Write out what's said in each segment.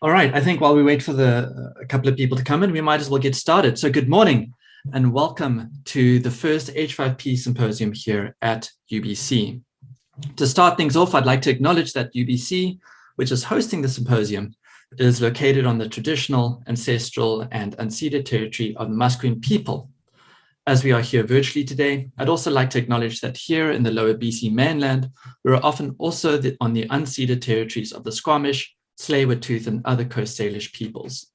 All right, I think while we wait for the uh, a couple of people to come in, we might as well get started. So good morning and welcome to the first H5P symposium here at UBC. To start things off, I'd like to acknowledge that UBC, which is hosting the symposium, is located on the traditional, ancestral and unceded territory of the Musqueam people. As we are here virtually today, I'd also like to acknowledge that here in the lower BC mainland, we're often also the, on the unceded territories of the Squamish, Tsleil-Waututh and other Coast Salish peoples.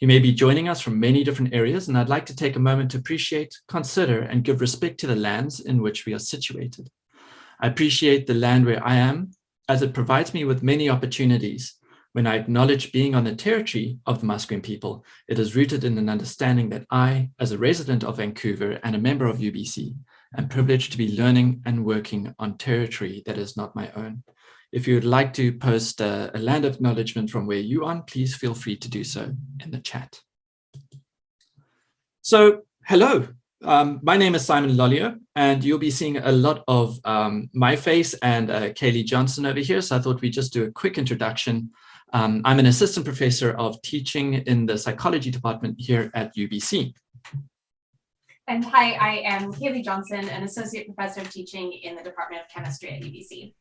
You may be joining us from many different areas, and I'd like to take a moment to appreciate, consider, and give respect to the lands in which we are situated. I appreciate the land where I am, as it provides me with many opportunities. When I acknowledge being on the territory of the Musqueam people, it is rooted in an understanding that I, as a resident of Vancouver and a member of UBC, am privileged to be learning and working on territory that is not my own. If you would like to post a, a land acknowledgement from where you are, please feel free to do so in the chat. So hello, um, my name is Simon Lolliot, and you'll be seeing a lot of um, my face and uh, Kaylee Johnson over here. So I thought we'd just do a quick introduction. Um, I'm an assistant professor of teaching in the psychology department here at UBC. And hi, I am Kaylee Johnson, an associate professor of teaching in the Department of Chemistry at UBC.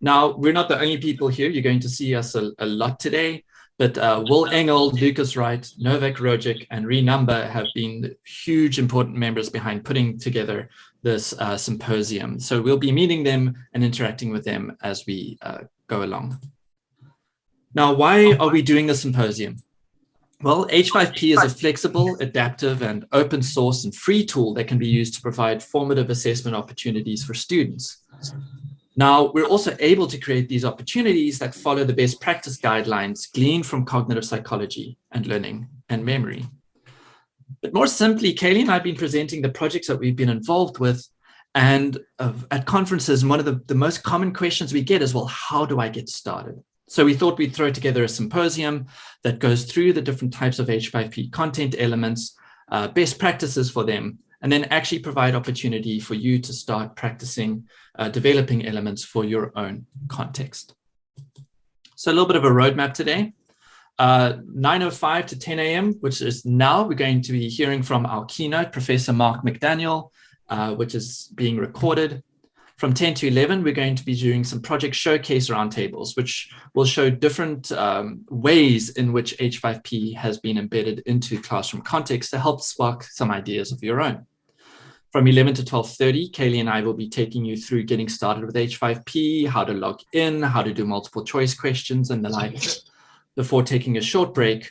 Now, we're not the only people here. You're going to see us a, a lot today, but uh, Will Engle, Lucas Wright, Novak Rogic, and Renumber have been huge important members behind putting together this uh, symposium. So we'll be meeting them and interacting with them as we uh, go along. Now, why are we doing the symposium? Well, H5P is a flexible, adaptive, and open source and free tool that can be used to provide formative assessment opportunities for students. Now, we're also able to create these opportunities that follow the best practice guidelines gleaned from cognitive psychology and learning and memory. But more simply, Kaylee and I have been presenting the projects that we've been involved with and uh, at conferences, one of the, the most common questions we get is, well, how do I get started? So we thought we'd throw together a symposium that goes through the different types of H5P content elements, uh, best practices for them, and then actually provide opportunity for you to start practicing uh, developing elements for your own context. So a little bit of a roadmap today. Uh, 9.05 to 10 a.m., which is now, we're going to be hearing from our keynote, Professor Mark McDaniel, uh, which is being recorded. From 10 to 11, we're going to be doing some project showcase roundtables, which will show different um, ways in which H5P has been embedded into classroom context to help spark some ideas of your own. From 11 to 12.30, Kaylee and I will be taking you through getting started with H5P, how to log in, how to do multiple choice questions and the like, before taking a short break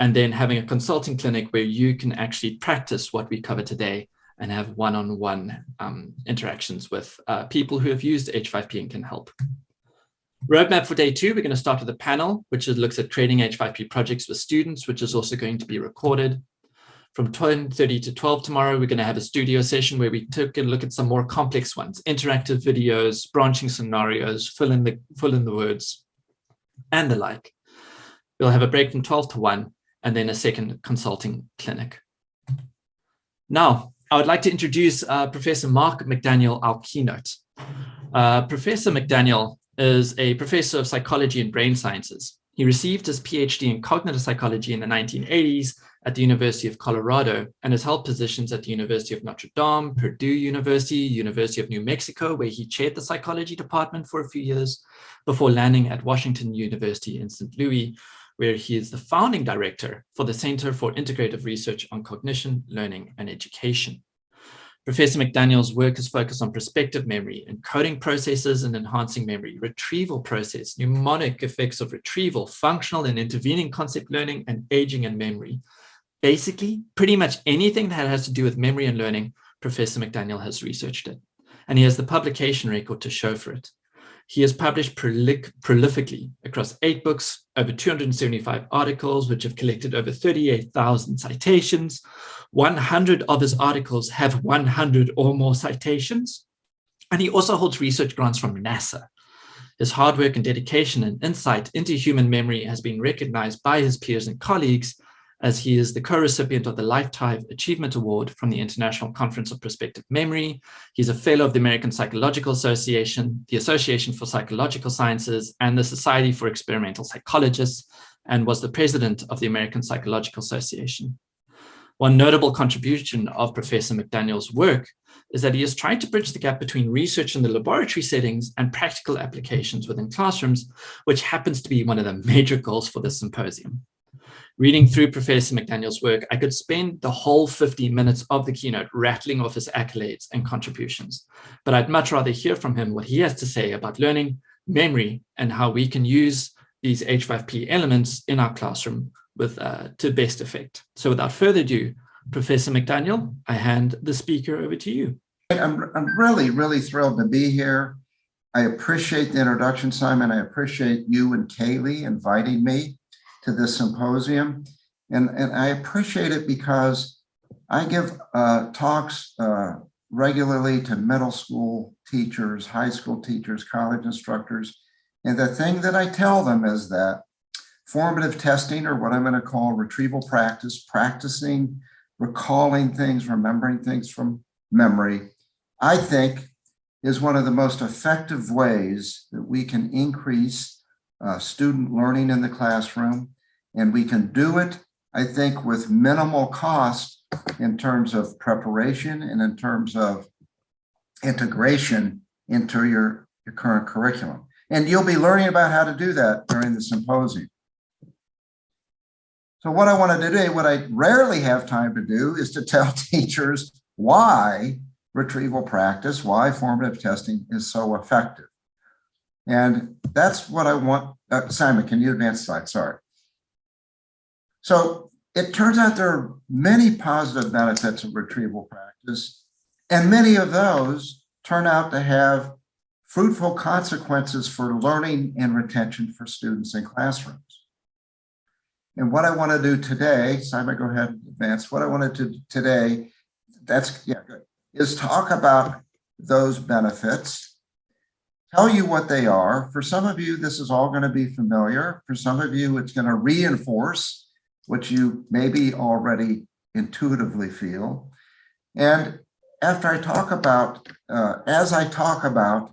and then having a consulting clinic where you can actually practice what we cover today and have one-on-one -on -one, um, interactions with uh, people who have used H5P and can help. Roadmap for day two, we're going to start with a panel, which looks at creating H5P projects with students, which is also going to be recorded. From 10.30 to 12 tomorrow, we're going to have a studio session where we took a look at some more complex ones, interactive videos, branching scenarios, fill in the, fill in the words, and the like. We'll have a break from 12 to 1, and then a second consulting clinic. Now, I would like to introduce uh, Professor Mark McDaniel, our keynote. Uh, professor McDaniel is a professor of psychology and brain sciences. He received his PhD in cognitive psychology in the 1980s at the University of Colorado and has held positions at the University of Notre Dame, Purdue University, University of New Mexico, where he chaired the psychology department for a few years before landing at Washington University in St. Louis, where he is the founding director for the Center for Integrative Research on Cognition, Learning and Education. Professor McDaniel's work is focused on prospective memory, encoding processes and enhancing memory, retrieval process, mnemonic effects of retrieval, functional and intervening concept learning, and aging and memory, Basically, pretty much anything that has to do with memory and learning, Professor McDaniel has researched it, and he has the publication record to show for it. He has published prolific, prolifically across eight books, over 275 articles, which have collected over 38,000 citations. 100 of his articles have 100 or more citations. And he also holds research grants from NASA. His hard work and dedication and insight into human memory has been recognized by his peers and colleagues as he is the co-recipient of the Lifetime Achievement Award from the International Conference of Prospective Memory. He's a fellow of the American Psychological Association, the Association for Psychological Sciences, and the Society for Experimental Psychologists, and was the president of the American Psychological Association. One notable contribution of Professor McDaniel's work is that he has tried to bridge the gap between research in the laboratory settings and practical applications within classrooms, which happens to be one of the major goals for this symposium. Reading through Professor McDaniel's work, I could spend the whole 50 minutes of the keynote rattling off his accolades and contributions, but I'd much rather hear from him what he has to say about learning, memory, and how we can use these H5P elements in our classroom with uh, to best effect. So without further ado, Professor McDaniel, I hand the speaker over to you. I'm, I'm really, really thrilled to be here. I appreciate the introduction, Simon. I appreciate you and Kaylee inviting me to this symposium. And, and I appreciate it because I give uh, talks uh, regularly to middle school teachers, high school teachers, college instructors. And the thing that I tell them is that formative testing, or what I'm going to call retrieval practice, practicing recalling things, remembering things from memory, I think is one of the most effective ways that we can increase uh, student learning in the classroom. And we can do it, I think, with minimal cost in terms of preparation and in terms of integration into your, your current curriculum. And you'll be learning about how to do that during the symposium. So what I want to do today, what I rarely have time to do is to tell teachers why retrieval practice, why formative testing is so effective. And that's what I want. Uh, Simon, can you advance slide? Sorry. So it turns out there are many positive benefits of retrieval practice, and many of those turn out to have fruitful consequences for learning and retention for students in classrooms. And what I want to do today, Simon, go ahead and advance. What I want to do today, that's, yeah, good, is talk about those benefits, tell you what they are. For some of you, this is all going to be familiar. For some of you, it's going to reinforce what you maybe already intuitively feel. And after I talk about, uh, as I talk about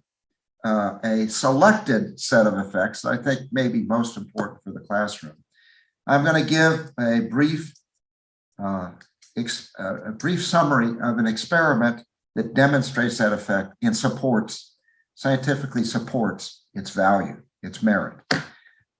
uh, a selected set of effects, I think may be most important for the classroom. I'm going to give a brief, uh, uh, a brief summary of an experiment that demonstrates that effect and supports, scientifically supports its value, its merit.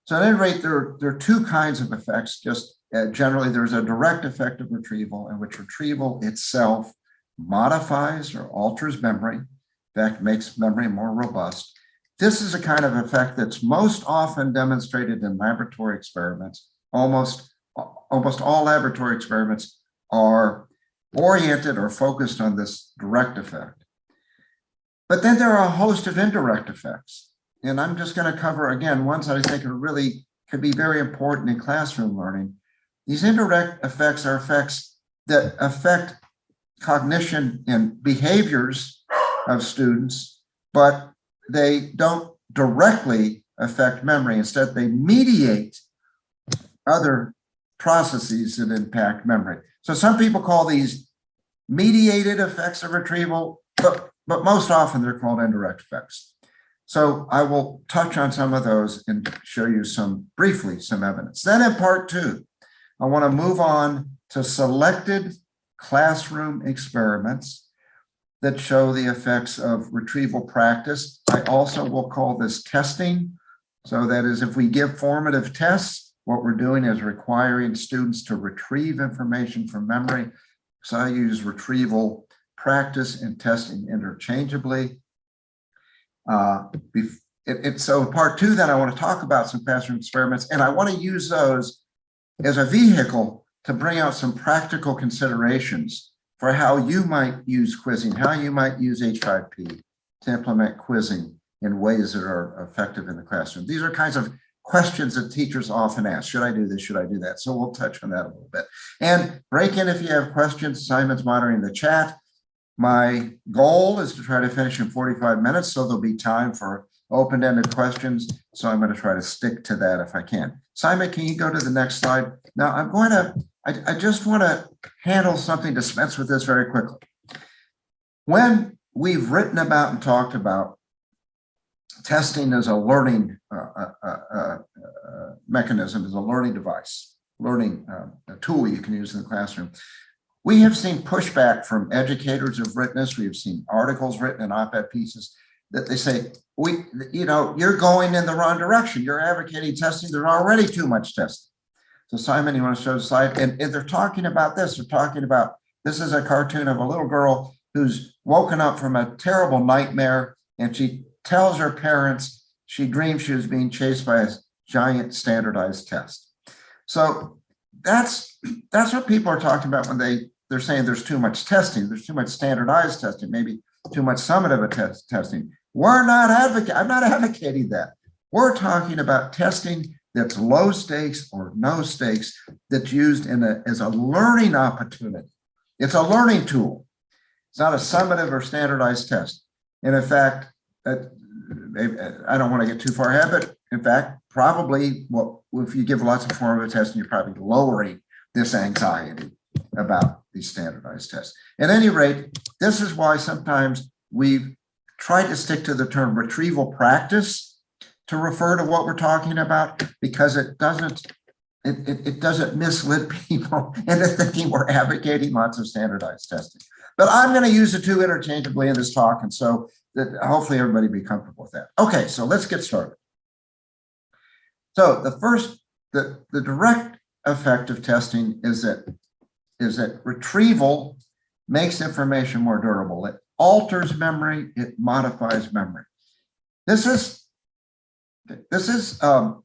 So at any rate, there, there are two kinds of effects. Just uh, generally, there's a direct effect of retrieval in which retrieval itself modifies or alters memory, in fact, makes memory more robust. This is a kind of effect that's most often demonstrated in laboratory experiments almost, almost all laboratory experiments are oriented or focused on this direct effect. But then there are a host of indirect effects. And I'm just going to cover, again, ones that I think are really could be very important in classroom learning. These indirect effects are effects that affect cognition and behaviors of students, but they don't directly affect memory. Instead, they mediate other processes that impact memory. So some people call these mediated effects of retrieval, but, but most often they're called indirect effects. So I will touch on some of those and show you some briefly some evidence. Then in part two, I want to move on to selected classroom experiments that show the effects of retrieval practice. I also will call this testing. So that is if we give formative tests, what we're doing is requiring students to retrieve information from memory. So I use retrieval practice and testing interchangeably. Uh, it, so part two, then I want to talk about some classroom experiments, and I want to use those as a vehicle to bring out some practical considerations for how you might use quizzing, how you might use H5P to implement quizzing in ways that are effective in the classroom. These are kinds of questions that teachers often ask. Should I do this? Should I do that? So we'll touch on that a little bit. And break in if you have questions. Simon's monitoring the chat. My goal is to try to finish in 45 minutes, so there'll be time for open-ended questions. So I'm going to try to stick to that if I can. Simon, can you go to the next slide? Now I'm going to, I, I just want to handle something, dispense with this very quickly. When we've written about and talked about testing as a learning uh, uh, uh, uh, mechanism, as a learning device, learning uh, a tool you can use in the classroom. We have seen pushback from educators who've written this. We have seen articles written and op-ed pieces that they say, we, you know, you're going in the wrong direction. You're advocating testing. There's already too much testing. So Simon, you want to show the slide? And, and they're talking about this. They're talking about, this is a cartoon of a little girl who's woken up from a terrible nightmare and she tells her parents she dreamed she was being chased by a giant standardized test. So that's that's what people are talking about when they they're saying there's too much testing, there's too much standardized testing, maybe too much summative test testing. We're not advocating, I'm not advocating that. We're talking about testing that's low stakes or no stakes that's used in a, as a learning opportunity. It's a learning tool. It's not a summative or standardized test. And in fact, uh, that uh, I don't want to get too far ahead, but in fact, probably well, if you give lots of formative testing, you're probably lowering this anxiety about these standardized tests. At any rate, this is why sometimes we've tried to stick to the term retrieval practice to refer to what we're talking about because it doesn't it, it, it doesn't mislead people into thinking we're advocating lots of standardized testing. But I'm going to use the two interchangeably in this talk. And so that hopefully everybody be comfortable with that. Okay, so let's get started. So the first, the, the direct effect of testing is that is that retrieval makes information more durable. It alters memory, it modifies memory. This is this is um,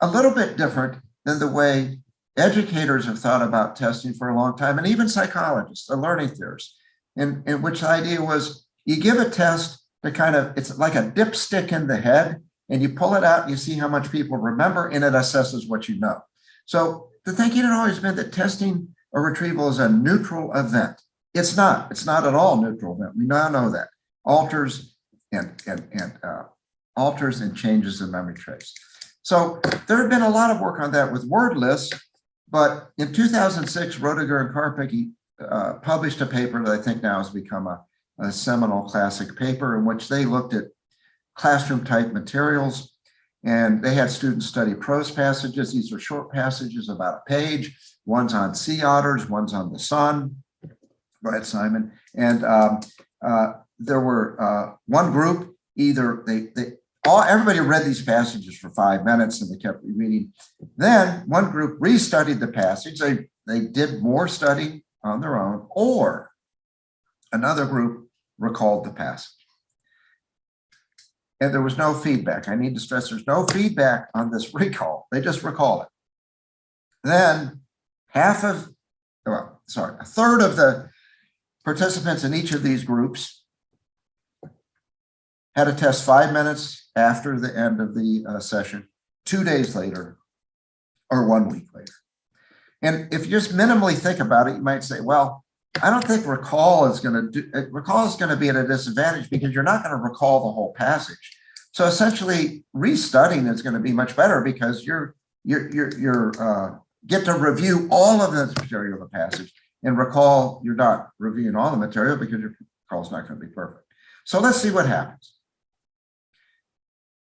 a little bit different than the way educators have thought about testing for a long time, and even psychologists, the learning theorists, in, in which the idea was you give a test to kind of, it's like a dipstick in the head, and you pull it out and you see how much people remember, and it assesses what you know. So the thinking had always been that testing or retrieval is a neutral event. It's not, it's not at all neutral event. We now know that. Alters and, and, and uh, alters and changes the memory trace. So there had been a lot of work on that with word lists, but in 2006, Roediger and Karpicke uh, published a paper that I think now has become a, a seminal classic paper in which they looked at classroom type materials and they had students study prose passages. These are short passages about a page. One's on sea otters, one's on the sun. Ahead, Simon. And um, uh, there were uh, one group, either they, they all everybody read these passages for five minutes and they kept reading. Then one group restudied the passage. They they did more study on their own, or another group recalled the passage. And there was no feedback. I need to stress there's no feedback on this recall. They just recall it. Then half of, well, sorry, a third of the participants in each of these groups had a test five minutes after the end of the uh, session, two days later, or one week later. And if you just minimally think about it, you might say, well, I don't think recall is going to do, uh, recall is going to be at a disadvantage because you're not going to recall the whole passage. So essentially restudying is going to be much better because you're, you're, you're, you're uh, get to review all of the material of the passage and recall you're not reviewing all the material because your recall is not going to be perfect. So let's see what happens.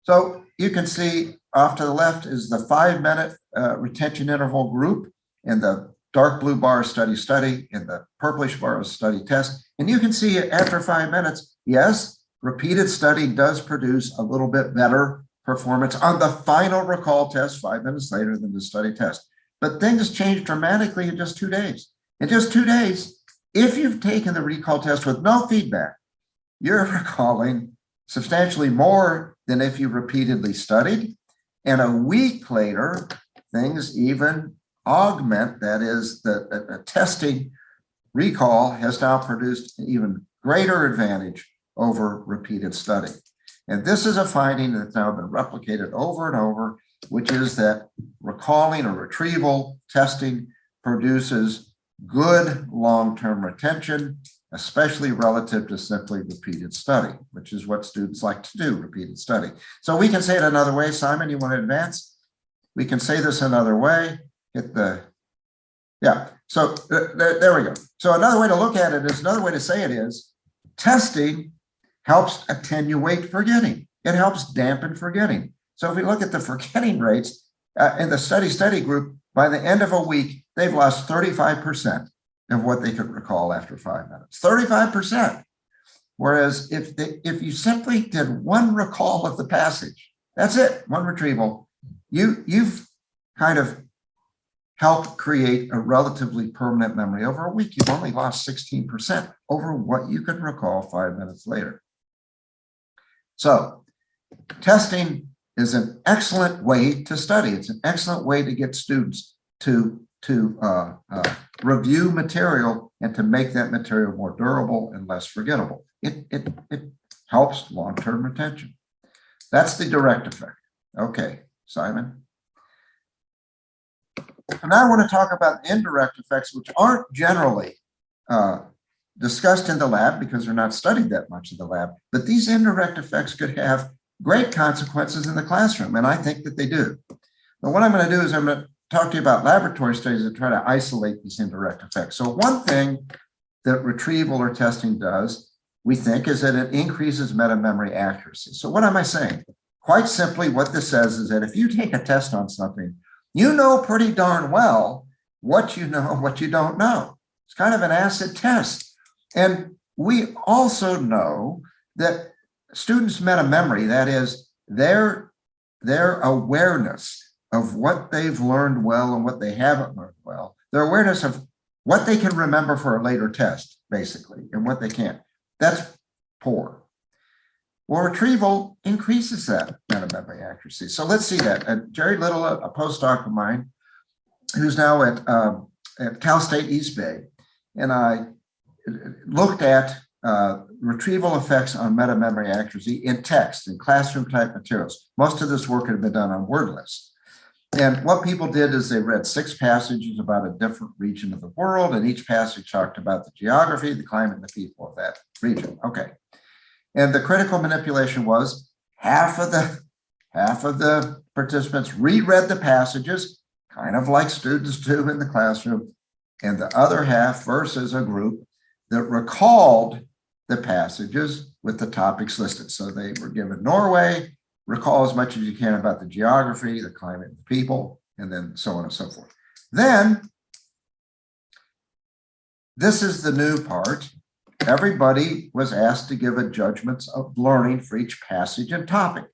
So you can see off to the left is the five minute uh, retention interval group and the dark blue bar study study and the purplish bar study test. And you can see after five minutes, yes, repeated study does produce a little bit better performance on the final recall test five minutes later than the study test. But things change dramatically in just two days. In just two days, if you've taken the recall test with no feedback, you're recalling substantially more than if you repeatedly studied. And a week later, things even augment, that is, the, the, the testing recall has now produced an even greater advantage over repeated study. And this is a finding that's now been replicated over and over, which is that recalling or retrieval testing produces good long-term retention especially relative to simply repeated study, which is what students like to do, repeated study. So we can say it another way. Simon, you want to advance? We can say this another way. Hit the, yeah. So there, there we go. So another way to look at it is another way to say it is testing helps attenuate forgetting. it helps dampen forgetting. So if we look at the forgetting rates uh, in the study study group, by the end of a week, they've lost 35% of what they could recall after five minutes, 35%. Whereas if they, if you simply did one recall of the passage, that's it, one retrieval, you, you've kind of helped create a relatively permanent memory. Over a week, you've only lost 16% over what you could recall five minutes later. So testing is an excellent way to study. It's an excellent way to get students to, to uh, uh, review material and to make that material more durable and less forgettable. It, it, it helps long-term retention. That's the direct effect. Okay, Simon. And now I want to talk about indirect effects, which aren't generally uh, discussed in the lab because they're not studied that much in the lab. But these indirect effects could have great consequences in the classroom, and I think that they do. But what I'm going to do is I'm going to talk to you about laboratory studies and try to isolate these indirect effects. So one thing that retrieval or testing does, we think, is that it increases meta-memory accuracy. So what am I saying? Quite simply, what this says is that if you take a test on something, you know pretty darn well what you know, what you don't know. It's kind of an acid test. And we also know that students' meta memory, that is their, their awareness of what they've learned well and what they haven't learned well, their awareness of what they can remember for a later test, basically, and what they can't. That's poor. Well, retrieval increases that meta memory accuracy. So let's see that. And Jeri Little, a, a postdoc of mine, who's now at, um, at Cal State East Bay, and I looked at uh, retrieval effects on meta memory accuracy in text and classroom type materials. Most of this work had been done on word lists. And what people did is they read six passages about a different region of the world, and each passage talked about the geography, the climate, and the people of that region. Okay. And the critical manipulation was half of the half of the participants reread the passages, kind of like students do in the classroom, and the other half versus a group that recalled the passages with the topics listed. So they were given Norway, recall as much as you can about the geography, the climate, the people, and then so on and so forth. Then, this is the new part. Everybody was asked to give a judgments of learning for each passage and topic.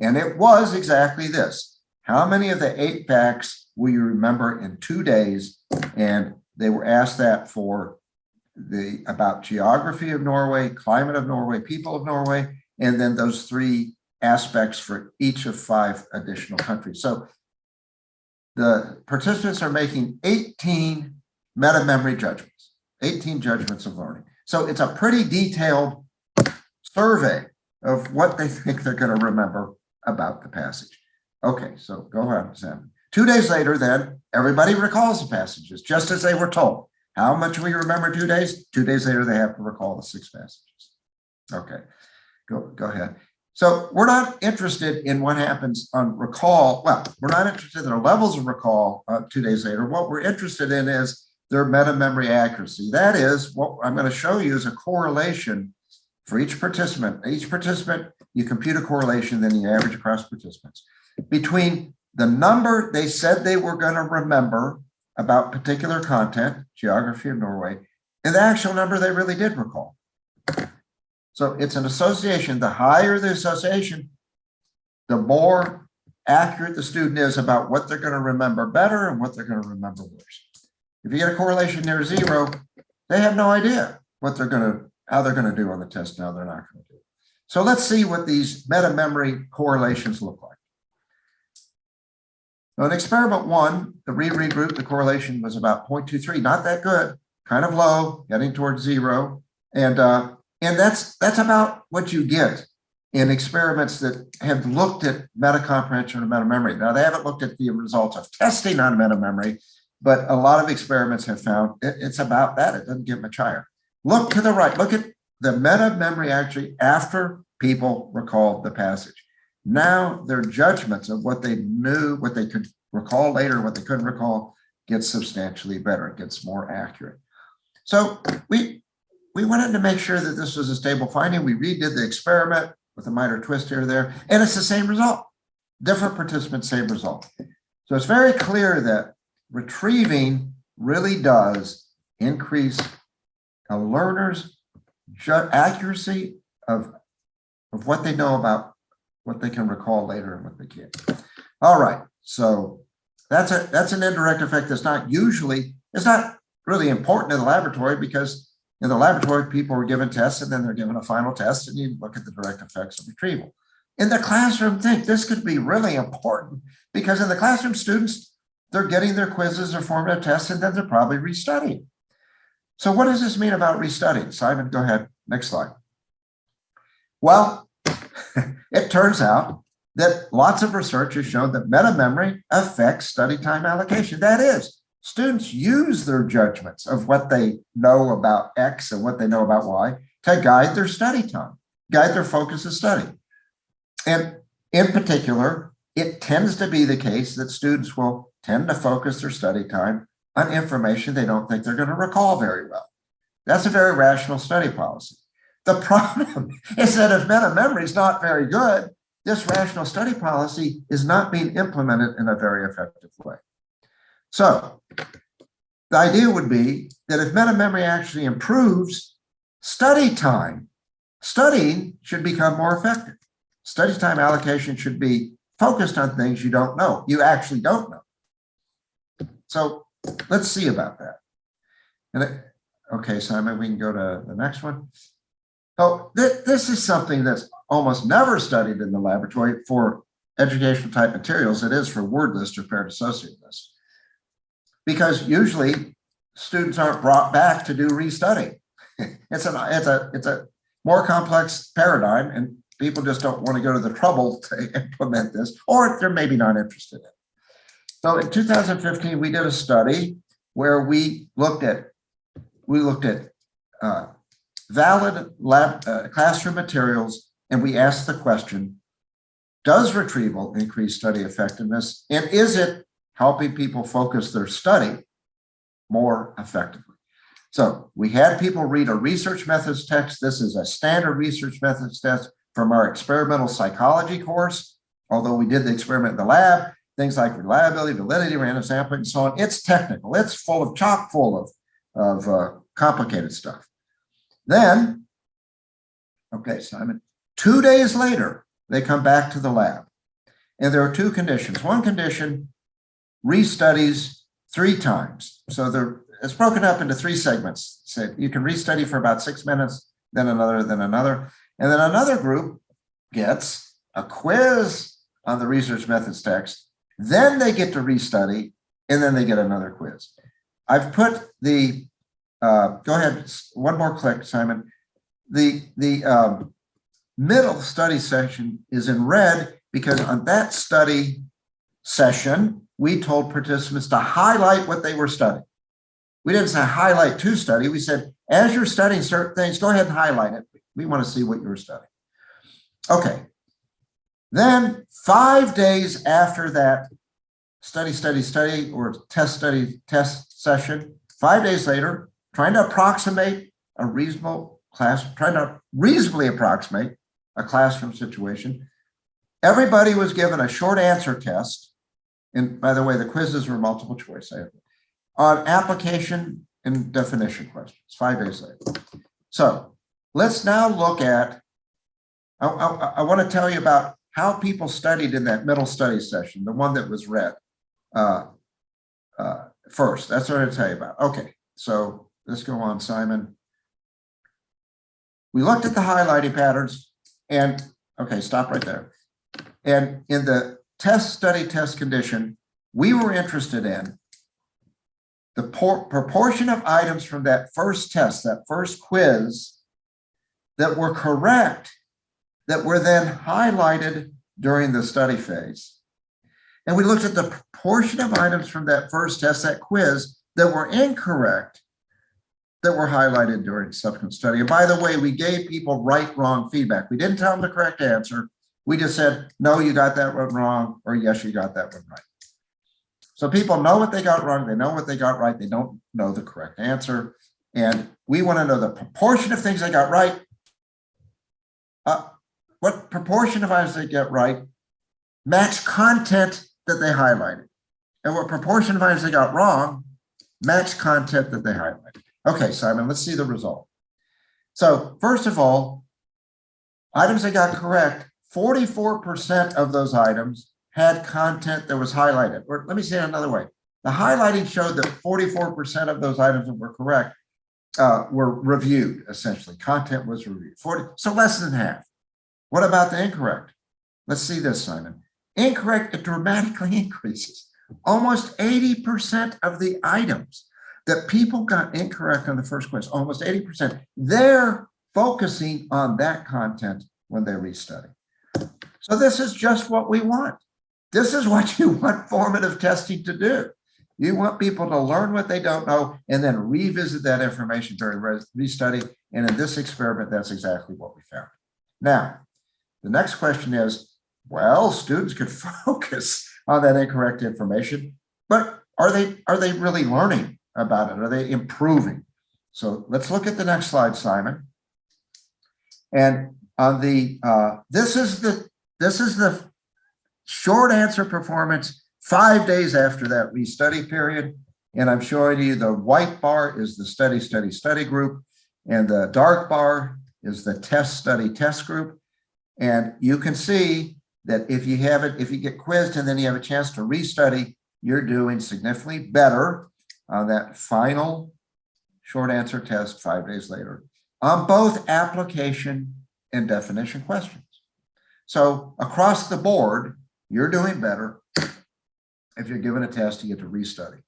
And it was exactly this. How many of the eight facts will you remember in two days? And they were asked that for the about geography of Norway, climate of Norway, people of Norway, and then those three aspects for each of five additional countries. So the participants are making 18 meta memory judgments, 18 judgments of learning. So it's a pretty detailed survey of what they think they're going to remember about the passage. Okay, so go ahead, Sam. Two days later, then everybody recalls the passages just as they were told. How much we remember two days? Two days later, they have to recall the six passages. Okay, go, go ahead. So we're not interested in what happens on recall. Well, we're not interested in the levels of recall uh, two days later. What we're interested in is their meta memory accuracy. That is what I'm going to show you is a correlation for each participant. Each participant, you compute a correlation, then you average across participants between the number they said they were going to remember about particular content, geography of Norway, and the actual number they really did recall. So it's an association. The higher the association, the more accurate the student is about what they're going to remember better and what they're going to remember worse. If you get a correlation near zero, they have no idea what they're going to, how they're going to do on the test. Now they're not going to do. So let's see what these meta memory correlations look like. Now in experiment one, the reread group, the correlation was about 0.23, not that good, kind of low, getting towards zero. And, uh, and that's, that's about what you get in experiments that have looked at meta comprehension and meta memory. Now they haven't looked at the results of testing on meta memory, but a lot of experiments have found it, it's about that. It doesn't get much higher. Look to the right, look at the meta memory actually after people recalled the passage. Now their judgments of what they knew, what they could recall later, what they couldn't recall, gets substantially better. It gets more accurate. So we we wanted to make sure that this was a stable finding. We redid the experiment. with a minor twist here or there, and it's the same result. Different participants, same result. So it's very clear that retrieving really does increase a learner's accuracy of, of what they know about what they can recall later and what they can't. All right, so that's a that's an indirect effect that's not usually, it's not really important in the laboratory because in the laboratory, people were given tests and then they're given a final test and you look at the direct effects of retrieval. In the classroom, think this could be really important because in the classroom, students, they're getting their quizzes or formative tests and then they're probably restudying. So what does this mean about restudying? Simon, go ahead, next slide. Well, it turns out that lots of research has shown that meta memory affects study time allocation. That is, students use their judgments of what they know about X and what they know about Y to guide their study time, guide their focus of study. And in particular, it tends to be the case that students will tend to focus their study time on information they don't think they're going to recall very well. That's a very rational study policy. The problem is that if meta memory is not very good, this rational study policy is not being implemented in a very effective way. So the idea would be that if meta memory actually improves study time, studying should become more effective. Study time allocation should be focused on things you don't know, you actually don't know. So let's see about that. And it, okay, Simon, we can go to the next one. Oh, th this is something that's almost never studied in the laboratory for educational type materials. It is for word list or paired associate list. Because usually students aren't brought back to do restudy. It's a, it's a, it's a more complex paradigm and people just don't want to go to the trouble to implement this, or they're maybe not interested in. So in 2015, we did a study where we looked at, we looked at uh, valid lab uh, classroom materials, and we asked the question, does retrieval increase study effectiveness? And is it helping people focus their study more effectively? So we had people read a research methods text. This is a standard research methods test from our experimental psychology course. Although we did the experiment in the lab, things like reliability, validity, random sampling, and so on. It's technical. It's full of chock full of, of uh, complicated stuff. Then, okay, Simon, two days later, they come back to the lab. And there are two conditions. One condition, restudies three times. So there, it's broken up into three segments. So you can restudy for about six minutes, then another, then another. And then another group gets a quiz on the research methods text. Then they get to restudy, and then they get another quiz. I've put the, uh, go ahead, one more click, Simon. The, the um, middle study section is in red because on that study session, we told participants to highlight what they were studying. We didn't say highlight to study. We said, as you're studying certain things, go ahead and highlight it. We want to see what you're studying. Okay. Then five days after that study, study, study, or test study, test session, five days later, trying to approximate a reasonable class, trying to reasonably approximate a classroom situation, everybody was given a short answer test. And by the way, the quizzes were multiple choice on application and definition questions, five days later. So let's now look at, I, I, I want to tell you about how people studied in that middle study session, the one that was read uh, uh, first. That's what I'm going to tell you about. Okay, so let's go on, Simon. We looked at the highlighting patterns and, okay, stop right there. And in the test study test condition, we were interested in the proportion of items from that first test, that first quiz that were correct, that were then highlighted during the study phase. And we looked at the proportion of items from that first test, that quiz, that were incorrect, that were highlighted during subsequent study. And by the way, we gave people right, wrong feedback. We didn't tell them the correct answer. We just said, no, you got that one wrong, or yes, you got that one right. So people know what they got wrong, they know what they got right, they don't know the correct answer. And we want to know the proportion of things they got right. Uh, what proportion of items they get right match content that they highlighted. And what proportion of items they got wrong match content that they highlighted. Okay, Simon, let's see the result. So first of all, items that got correct, 44% of those items had content that was highlighted. Or let me say it another way. The highlighting showed that 44% of those items that were correct uh, were reviewed, essentially. Content was reviewed. 40, so less than half. What about the incorrect? Let's see this, Simon. Incorrect, it dramatically increases. Almost 80% of the items that people got incorrect on the first quiz, almost 80%, they're focusing on that content when they restudy. So this is just what we want. This is what you want formative testing to do. You want people to learn what they don't know and then revisit that information during restudy. And in this experiment, that's exactly what we found. Now, the next question is, well, students could focus on that incorrect information, but are they are they really learning about it? Are they improving? So let's look at the next slide, Simon. And on the uh, this is the this is the short answer performance five days after that restudy period. And I'm showing you the white bar is the study, study, study group. And the dark bar is the test, study, test group. And you can see that if you have it, if you get quizzed and then you have a chance to restudy, you're doing significantly better on that final short answer test five days later on both application and definition questions. So across the board, you're doing better if you're given a test, you get to restudy.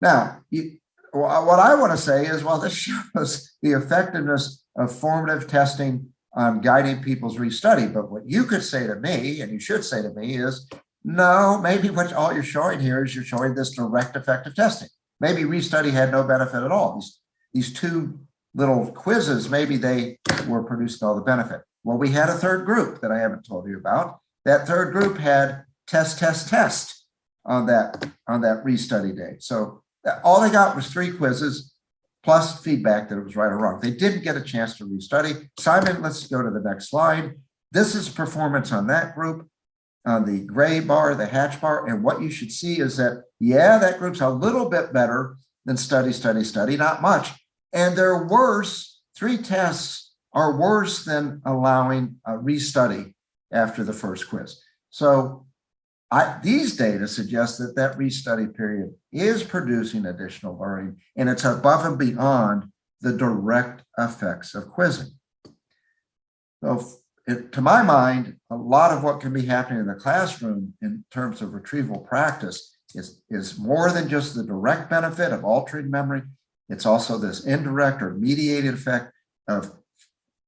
Now, you, what I want to say is, well, this shows the effectiveness of formative testing on guiding people's restudy. But what you could say to me, and you should say to me, is no, maybe what all you're showing here is you're showing this direct effective testing. Maybe restudy had no benefit at all. These, these two little quizzes, maybe they were producing all the benefit. Well, we had a third group that I haven't told you about. That third group had test, test, test on that on that restudy day. So all they got was three quizzes plus feedback that it was right or wrong. They didn't get a chance to restudy. Simon, let's go to the next slide. This is performance on that group, on the gray bar, the hatch bar. And what you should see is that, yeah, that group's a little bit better than study, study, study, not much. And they're worse, three tests are worse than allowing a restudy after the first quiz. So I, these data suggest that that restudy period is producing additional learning and it's above and beyond the direct effects of quizzing. So it, to my mind, a lot of what can be happening in the classroom in terms of retrieval practice is, is more than just the direct benefit of altering memory. It's also this indirect or mediated effect of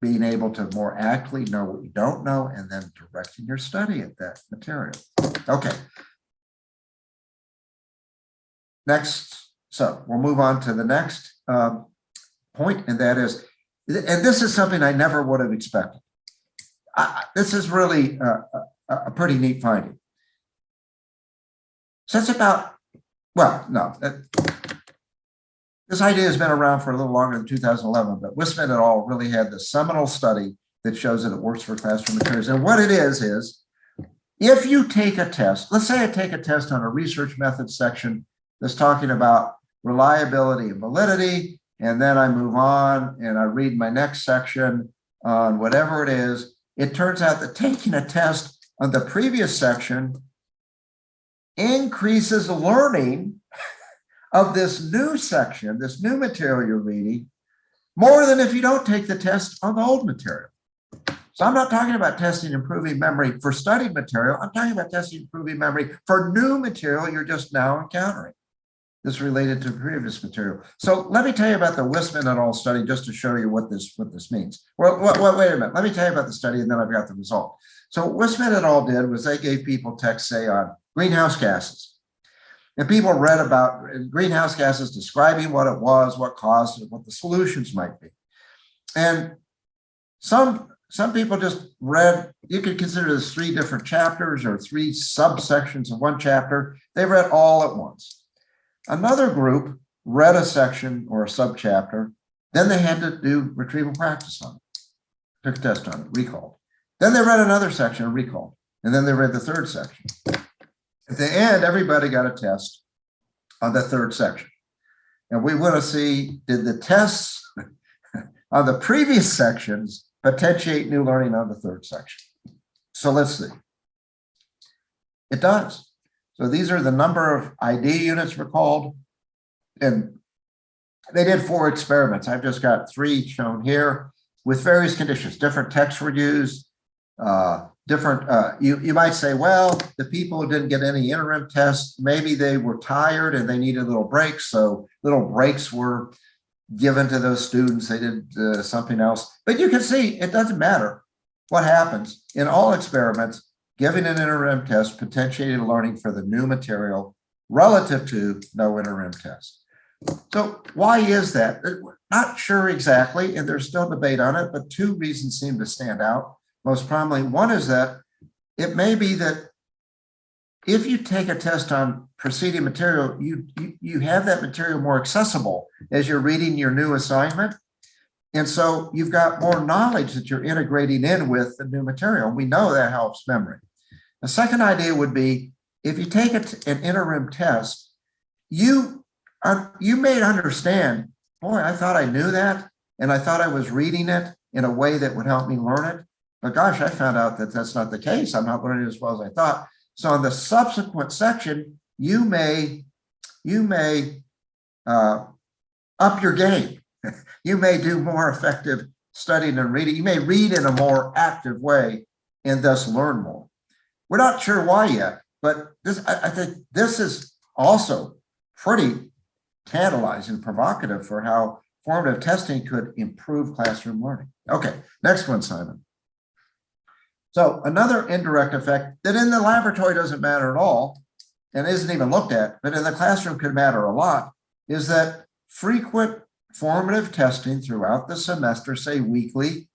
being able to more accurately know what you don't know and then directing your study at that material. Okay. Next, so we'll move on to the next um, point, and that is, and this is something I never would have expected. This is really a, a, a pretty neat finding. Since about, well, no, uh, this idea has been around for a little longer than 2011, but Wissman et al. really had the seminal study that shows that it works for classroom materials. And what it is, is if you take a test, let's say I take a test on a research methods section that's talking about reliability and validity, and then I move on and I read my next section on whatever it is, it turns out that taking a test on the previous section increases learning of this new section, this new material you're reading, more than if you don't take the test on the old material. So I'm not talking about testing improving memory for studied material. I'm talking about testing improving memory for new material you're just now encountering. This related to previous material. So let me tell you about the Wissman et al. study just to show you what this what this means. Well, well, wait a minute. Let me tell you about the study and then I've got the result. So Wissman et al. did was they gave people text, say, on greenhouse gases. And people read about greenhouse gases, describing what it was, what caused it, what the solutions might be. And some, some people just read, you could consider this three different chapters or three subsections of one chapter. They read all at once. Another group read a section or a subchapter, then they had to do retrieval practice on it, took a test on it, recalled. Then they read another section and recalled, and then they read the third section. At the end, everybody got a test on the third section. And we want to see, did the tests on the previous sections potentiate new learning on the third section? So let's see. It does. So these are the number of ID units recalled. And they did four experiments. I've just got three shown here with various conditions. Different texts were used, uh, different, uh, you, you might say, well, the people who didn't get any interim tests, maybe they were tired and they needed little breaks. So little breaks were given to those students. They did uh, something else. But you can see it doesn't matter what happens in all experiments. Giving an interim test potentiated learning for the new material relative to no interim test. So why is that? We're Not sure exactly, and there's still debate on it, but two reasons seem to stand out most prominently. One is that it may be that if you take a test on preceding material, you, you, you have that material more accessible as you're reading your new assignment. And so you've got more knowledge that you're integrating in with the new material. We know that helps memory. The second idea would be if you take an interim test, you are, you may understand, boy, I thought I knew that. And I thought I was reading it in a way that would help me learn it. But gosh, I found out that that's not the case. I'm not learning as well as I thought. So in the subsequent section, you may, you may uh, up your game. you may do more effective studying and reading. You may read in a more active way and thus learn more. We're not sure why yet, but this I, I think this is also pretty tantalizing, provocative for how formative testing could improve classroom learning. Okay, next one, Simon. So another indirect effect that in the laboratory doesn't matter at all and isn't even looked at, but in the classroom could matter a lot, is that frequent formative testing throughout the semester, say weekly,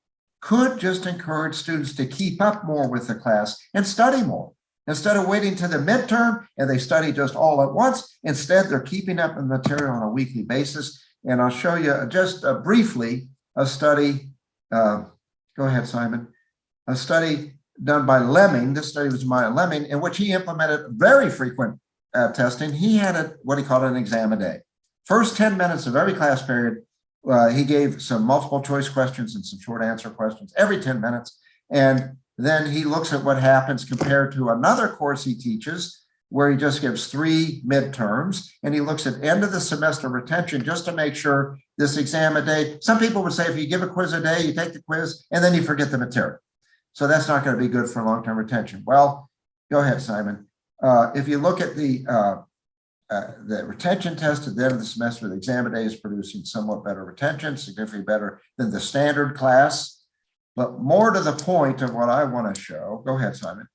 could just encourage students to keep up more with the class and study more. Instead of waiting to the midterm and they study just all at once, instead they're keeping up the material on a weekly basis. And I'll show you just uh, briefly a study. Uh, go ahead, Simon a study done by Leeming. This study was by Leeming, in which he implemented very frequent uh, testing. He had a, what he called an exam a day. First 10 minutes of every class period, uh, he gave some multiple choice questions and some short answer questions every 10 minutes. And then he looks at what happens compared to another course he teaches, where he just gives three midterms and he looks at end of the semester retention just to make sure this exam a day. Some people would say if you give a quiz a day, you take the quiz and then you forget the material. So that's not going to be good for long-term retention. Well, go ahead, Simon. Uh, if you look at the uh, uh, the retention test at the end of the semester, the exam day is producing somewhat better retention, significantly better than the standard class. But more to the point of what I want to show, go ahead, Simon,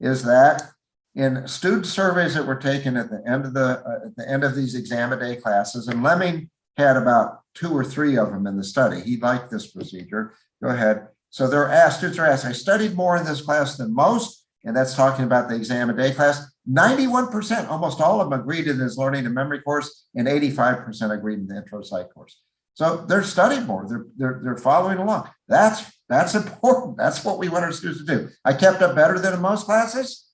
is that in student surveys that were taken at the end of the uh, at the end of these exam day classes, and Leeming had about two or three of them in the study. He liked this procedure. Go ahead. So they're asked, students are asked, I studied more in this class than most, and that's talking about the exam a day class. 91%, almost all of them agreed in this learning and memory course, and 85% agreed in the intro psych course. So they're studying more, they're, they're, they're following along. That's, that's important. That's what we want our students to do. I kept up better than in most classes.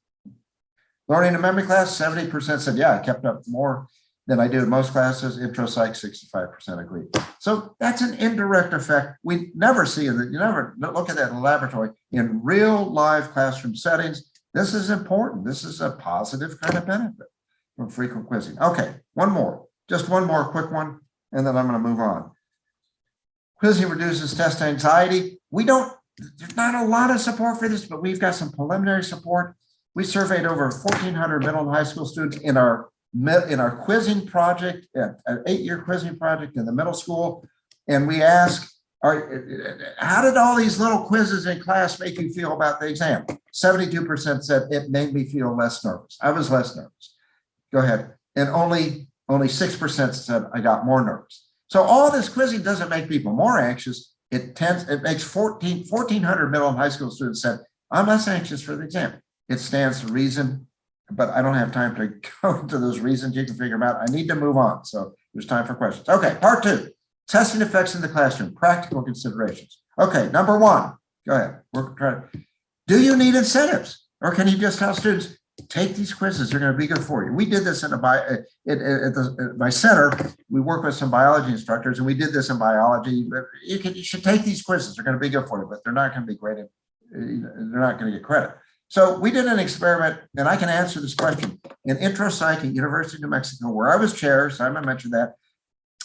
Learning and memory class, 70% said, yeah, I kept up more than I do in most classes. Intro psych, 65% agree. So that's an indirect effect we never see in you never look at that in the laboratory. In real live classroom settings, this is important. This is a positive kind of benefit from frequent quizzing. Okay, one more, just one more quick one, and then I'm going to move on. Quizzing reduces test anxiety. We don't, there's not a lot of support for this, but we've got some preliminary support. We surveyed over 1,400 middle and high school students in our in our quizzing project, an eight-year quizzing project in the middle school, and we ask, are, uh, uh, how did all these little quizzes in class make you feel about the exam? 72% said it made me feel less nervous. I was less nervous. Go ahead. And only only 6% said I got more nervous. So all this quizzing doesn't make people more anxious. It tends, it makes 14, 1,400 middle and high school students said, I'm less anxious for the exam. It stands to reason but I don't have time to go into those reasons. You can figure them out. I need to move on. So there's time for questions. Okay, part two, testing effects in the classroom, practical considerations. Okay, number one, go ahead. We're trying. Do you need incentives? Or can you just tell students, take these quizzes, they're gonna be good for you. We did this in a bio, at, at, the, at my center, we work with some biology instructors and we did this in biology. You can, you should take these quizzes, they're gonna be good for you, but they're not gonna be graded, they're not gonna get credit. So we did an experiment, and I can answer this question. In intro psych at University of New Mexico, where I was chair, Simon mentioned that,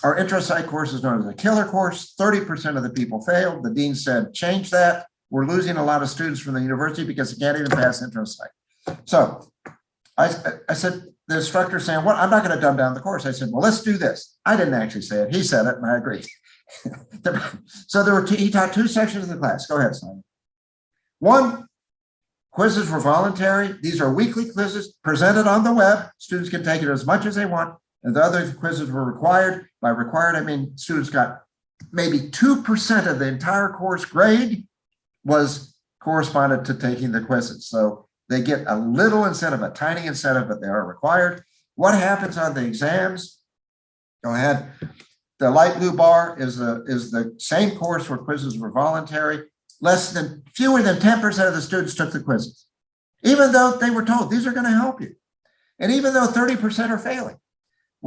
our intro psych course is known as a killer course. 30% of the people failed. The dean said, change that. We're losing a lot of students from the university because they can't even pass intro psych. So I, I said, the instructor saying, what, I'm not going to dumb down the course. I said, well, let's do this. I didn't actually say it. He said it, and I agree. so there were two, he taught two sections of the class. Go ahead, Simon. One, quizzes were voluntary. These are weekly quizzes presented on the web. Students can take it as much as they want. And the other quizzes were required. By required, I mean students got maybe 2% of the entire course grade was corresponded to taking the quizzes. So they get a little incentive, a tiny incentive, but they are required. What happens on the exams? Go ahead. The light blue bar is the, is the same course where quizzes were voluntary. Less than, fewer than 10% of the students took the quizzes, even though they were told these are going to help you. And even though 30% are failing.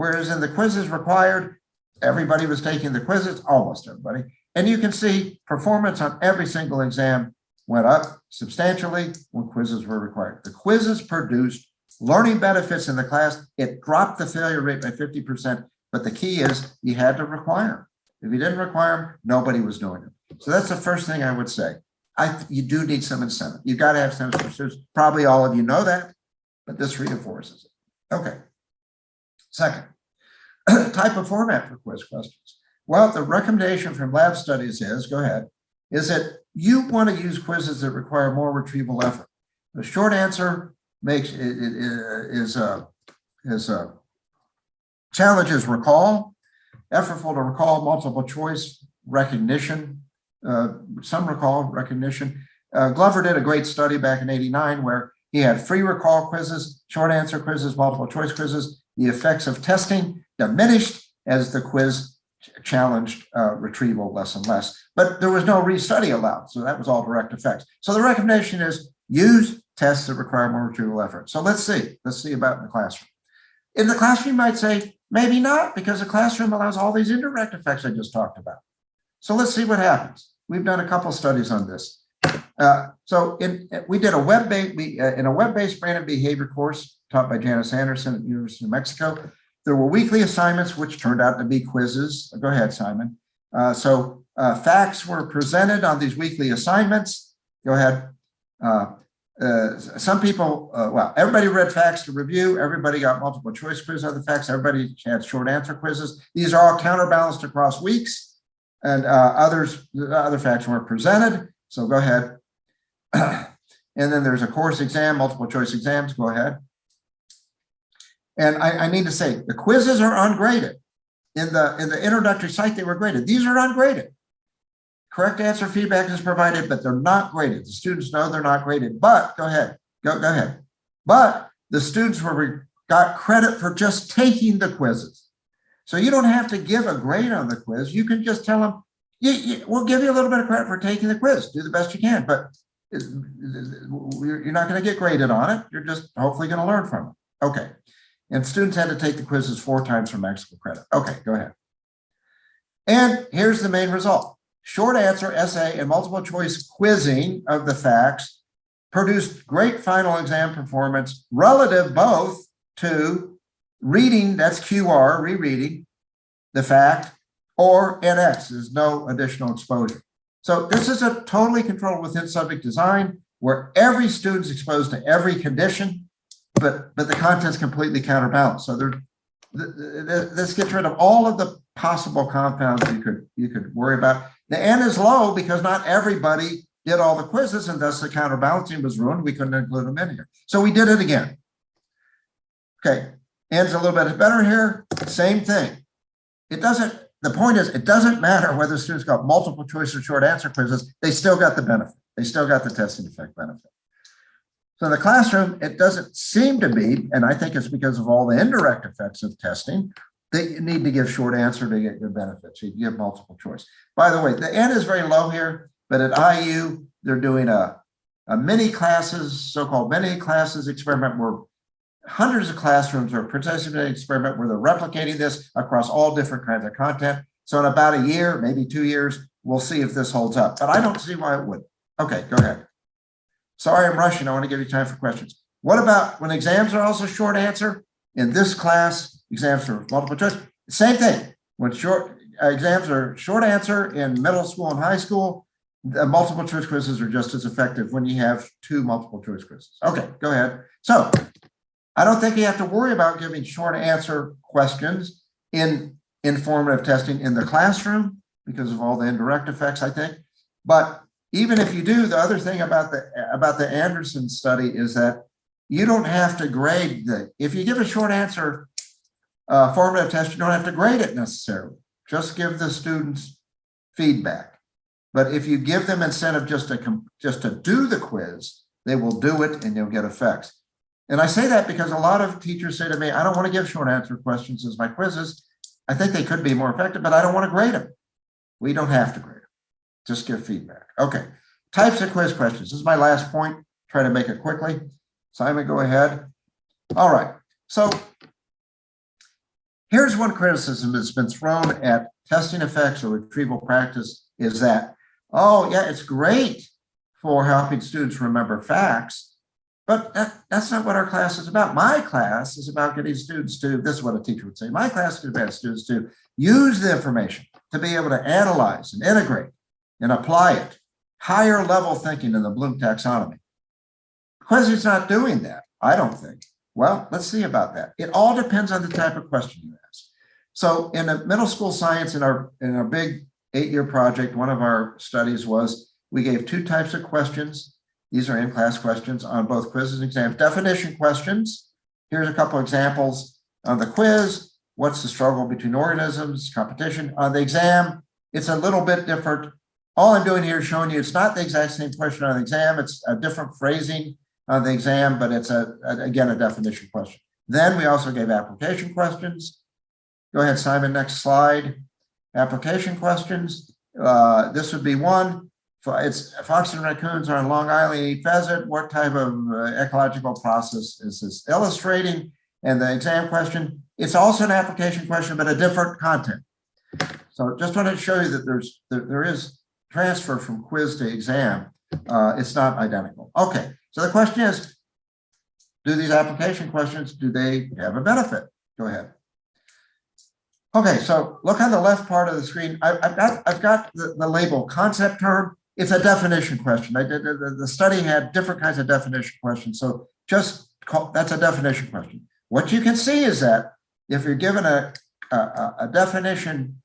Whereas in the quizzes required, everybody was taking the quizzes, almost everybody. And you can see performance on every single exam went up substantially when quizzes were required. The quizzes produced learning benefits in the class. It dropped the failure rate by 50%. But the key is you had to require them. If you didn't require them, nobody was doing it. So that's the first thing I would say. I, you do need some incentive. You've got to have some students. Probably all of you know that, but this reinforces it. Okay. Second, type of format for quiz questions. Well, the recommendation from lab studies is, go ahead, is that you want to use quizzes that require more retrieval effort. The short answer makes it, it, it is a is a challenges recall, effortful to recall, multiple choice, recognition, uh, some recall, recognition. Uh, Glover did a great study back in 89 where he had free recall quizzes, short answer quizzes, multiple choice quizzes. The effects of testing diminished as the quiz challenged uh, retrieval less and less, but there was no restudy allowed. So that was all direct effects. So the recommendation is use tests that require more retrieval effort. So let's see, let's see about in the classroom. In the classroom, you might say, maybe not, because the classroom allows all these indirect effects I just talked about. So let's see what happens. We've done a couple studies on this. Uh, so in, we did a web-based, we uh, in a web-based brain and behavior course taught by Janice Anderson at University of New Mexico. There were weekly assignments, which turned out to be quizzes. Go ahead, Simon. Uh, so uh, facts were presented on these weekly assignments. Go ahead. Uh, uh, some people, uh, well, everybody read facts to review. Everybody got multiple choice quiz on the facts. Everybody had short answer quizzes. These are all counterbalanced across weeks and uh, others, other facts weren't presented. So go ahead. and then there's a course exam, multiple choice exams. Go ahead. And I, I need to say the quizzes are ungraded. In the in the introductory site, they were graded. These are ungraded. Correct answer feedback is provided, but they're not graded. The students know they're not graded, but go ahead, go, go ahead. But the students were got credit for just taking the quizzes. So you don't have to give a grade on the quiz. You can just tell them, we'll give you a little bit of credit for taking the quiz. Do the best you can, but you're not going to get graded on it. You're just hopefully going to learn from it. Okay. And students had to take the quizzes four times for maximum credit. Okay, go ahead. And here's the main result. Short answer essay and multiple choice quizzing of the facts produced great final exam performance relative both to reading, that's QR, rereading the fact, or NX, there's no additional exposure. So this is a totally controlled within subject design where every student's exposed to every condition, but but the content's completely counterbalanced. So there, this gets rid of all of the possible compounds you could you could worry about. The N is low because not everybody did all the quizzes and thus the counterbalancing was ruined. We couldn't include them in here. So we did it again. Okay, N's a little bit better here. Same thing. It doesn't, the point is, it doesn't matter whether students got multiple choice or short answer quizzes, they still got the benefit. They still got the testing effect benefit. So in the classroom, it doesn't seem to be, and I think it's because of all the indirect effects of testing, that you need to give short answer to get your benefits. You give multiple choice. By the way, the N is very low here, but at IU, they're doing a, a mini classes, so-called mini classes experiment where hundreds of classrooms are participating in an experiment where they're replicating this across all different kinds of content. So in about a year, maybe two years, we'll see if this holds up, but I don't see why it would. Okay, go ahead. Sorry, I'm rushing. I want to give you time for questions. What about when exams are also short answer? In this class, exams are multiple choice. Same thing. When short uh, exams are short answer in middle school and high school, the multiple choice quizzes are just as effective when you have two multiple choice quizzes. Okay, go ahead. So I don't think you have to worry about giving short answer questions in informative testing in the classroom because of all the indirect effects, I think. But even if you do, the other thing about the about the Anderson study is that you don't have to grade the, if you give a short answer uh, formative test, you don't have to grade it necessarily. Just give the students feedback. But if you give them incentive just to just to do the quiz, they will do it and you'll get effects. And I say that because a lot of teachers say to me, I don't want to give short answer questions as my quizzes. I think they could be more effective, but I don't want to grade them. We don't have to grade. Just give feedback. Okay. Types of quiz questions. This is my last point. Try to make it quickly. Simon, go ahead. All right. So here's one criticism that's been thrown at testing effects or retrieval practice is that, oh, yeah, it's great for helping students remember facts, but that, that's not what our class is about. My class is about getting students to, this is what a teacher would say, my class is about students to use the information to be able to analyze and integrate and apply it. Higher level thinking in the Bloom taxonomy. Quiz's not doing that, I don't think. Well, let's see about that. It all depends on the type of question you ask. So in a middle school science, in our in our big eight-year project, one of our studies was we gave two types of questions. These are in-class questions on both quizzes and exams. Definition questions. Here's a couple examples on the quiz. What's the struggle between organisms, competition? On the exam, it's a little bit different. All I'm doing here is showing you it's not the exact same question on the exam. It's a different phrasing on the exam, but it's a, a, again a definition question. Then we also gave application questions. Go ahead, Simon, next slide. Application questions. Uh, this would be one. It's fox and raccoons are on Long Island eat pheasant. What type of uh, ecological process is this illustrating? And the exam question, it's also an application question, but a different content. So just wanted to show you that there's there, there is transfer from quiz to exam. Uh, it's not identical. Okay, so the question is, do these application questions, do they have a benefit? Go ahead. Okay, so look on the left part of the screen. I, have got I've got the, the, label concept term. It's a definition question. I did the, the study had different kinds of definition questions. So just call, that's a definition question. What you can see is that if you're given a, a, a definition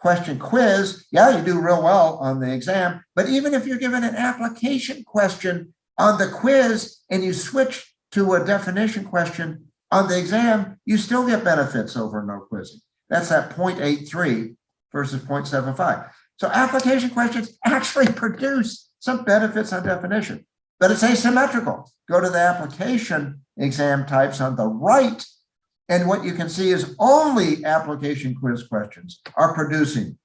question quiz, yeah, you do real well on the exam. But even if you're given an application question on the quiz and you switch to a definition question on the exam, you still get benefits over no quizzing. That's at 0.83 versus 0.75. So application questions actually produce some benefits on definition, but it's asymmetrical. Go to the application exam types on the right, and what you can see is only application quiz questions are producing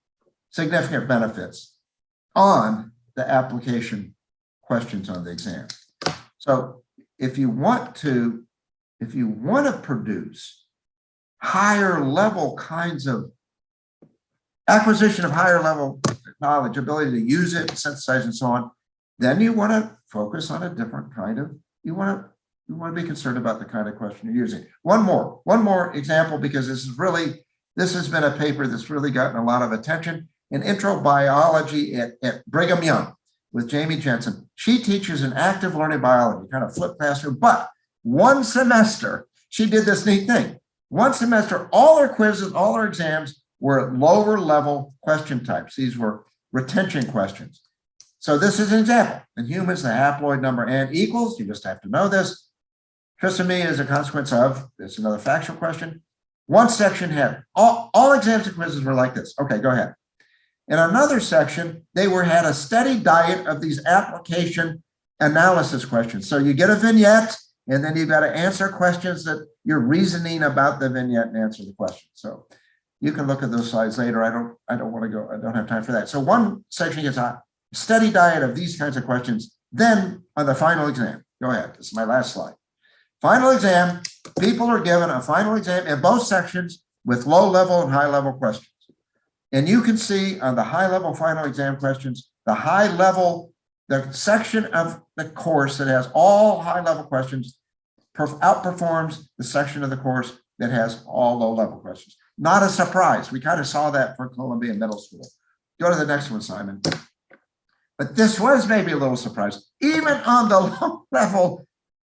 significant benefits on the application questions on the exam. So if you want to, if you want to produce higher level kinds of acquisition of higher level knowledge, ability to use it, synthesize and so on, then you want to focus on a different kind of, you want to, you want to be concerned about the kind of question you're using. One more, one more example, because this is really, this has been a paper that's really gotten a lot of attention in intro biology at, at Brigham Young with Jamie Jensen. She teaches an active learning biology, kind of flip classroom, but one semester, she did this neat thing. One semester, all her quizzes, all her exams were lower level question types. These were retention questions. So this is an example. In humans, the haploid number n equals, you just have to know this. Trisomy is a consequence of, it's another factual question. One section had, all, all exams and quizzes were like this. Okay, go ahead. In another section, they were had a steady diet of these application analysis questions. So you get a vignette, and then you've got to answer questions that you're reasoning about the vignette and answer the question. So you can look at those slides later. I don't, I don't want to go, I don't have time for that. So one section gets a steady diet of these kinds of questions Then on the final exam, go ahead, this is my last slide. Final exam, people are given a final exam in both sections with low level and high level questions. And you can see on the high level final exam questions, the high level, the section of the course that has all high level questions outperforms the section of the course that has all low level questions. Not a surprise. We kind of saw that for Columbia Middle School. Go to the next one, Simon. But this was maybe a little surprise. Even on the low level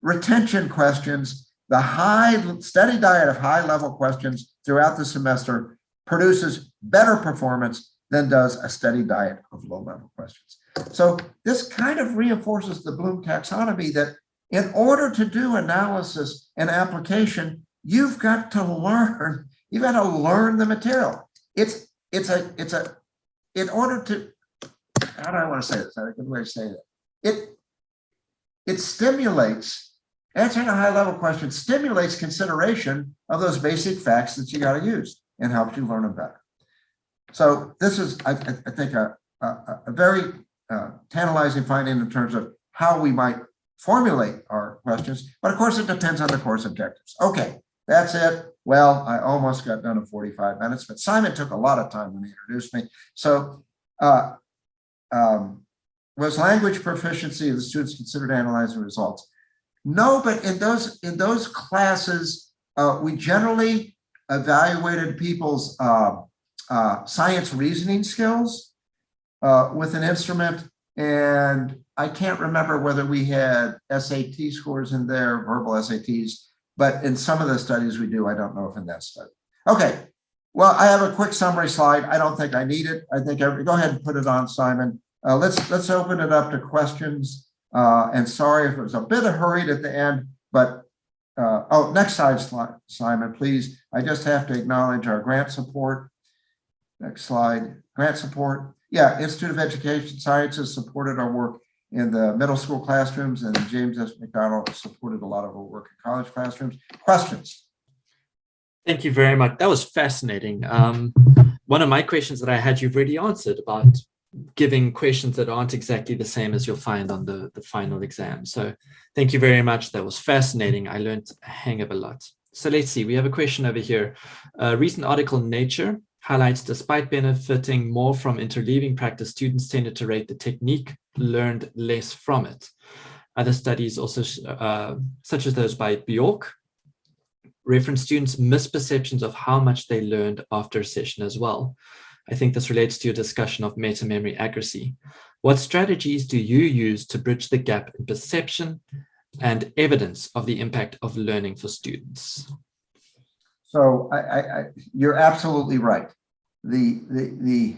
retention questions, the high steady diet of high level questions throughout the semester produces better performance than does a steady diet of low level questions. So this kind of reinforces the Bloom taxonomy that in order to do analysis and application, you've got to learn, you've got to learn the material. It's it's a it's a in order to how do I want to say this? I a good way to say that. It it stimulates answering a high level question stimulates consideration of those basic facts that you got to use and helps you learn them better. So this is, I, I think, a, a, a very uh, tantalizing finding in terms of how we might formulate our questions. But of course, it depends on the course objectives. Okay, that's it. Well, I almost got done in 45 minutes, but Simon took a lot of time when he introduced me. So uh, um, was language proficiency of the students considered analyzing results? No, but in those in those classes, uh, we generally evaluated people's uh, uh, science reasoning skills uh, with an instrument. And I can't remember whether we had SAT scores in there, verbal SATs, but in some of the studies we do, I don't know if in that study. Okay, well, I have a quick summary slide. I don't think I need it. I think, I, go ahead and put it on, Simon. Uh, let's, let's open it up to questions. Uh, and sorry if it was a bit of hurried at the end, but uh, oh, next slide, Simon, please. I just have to acknowledge our grant support. Next slide, grant support. Yeah, Institute of Education Sciences supported our work in the middle school classrooms and James S. McDonnell supported a lot of our work in college classrooms. Questions? Thank you very much. That was fascinating. Um, one of my questions that I had, you've already answered about giving questions that aren't exactly the same as you'll find on the, the final exam. So thank you very much. That was fascinating. I learned a hang of a lot. So let's see, we have a question over here. A recent article in Nature highlights despite benefiting more from interleaving practice, students tended to rate the technique learned less from it. Other studies also, uh, such as those by Bjork, reference students' misperceptions of how much they learned after a session as well. I think this relates to your discussion of meta-memory accuracy. What strategies do you use to bridge the gap in perception and evidence of the impact of learning for students? So I, I, I you're absolutely right. The the the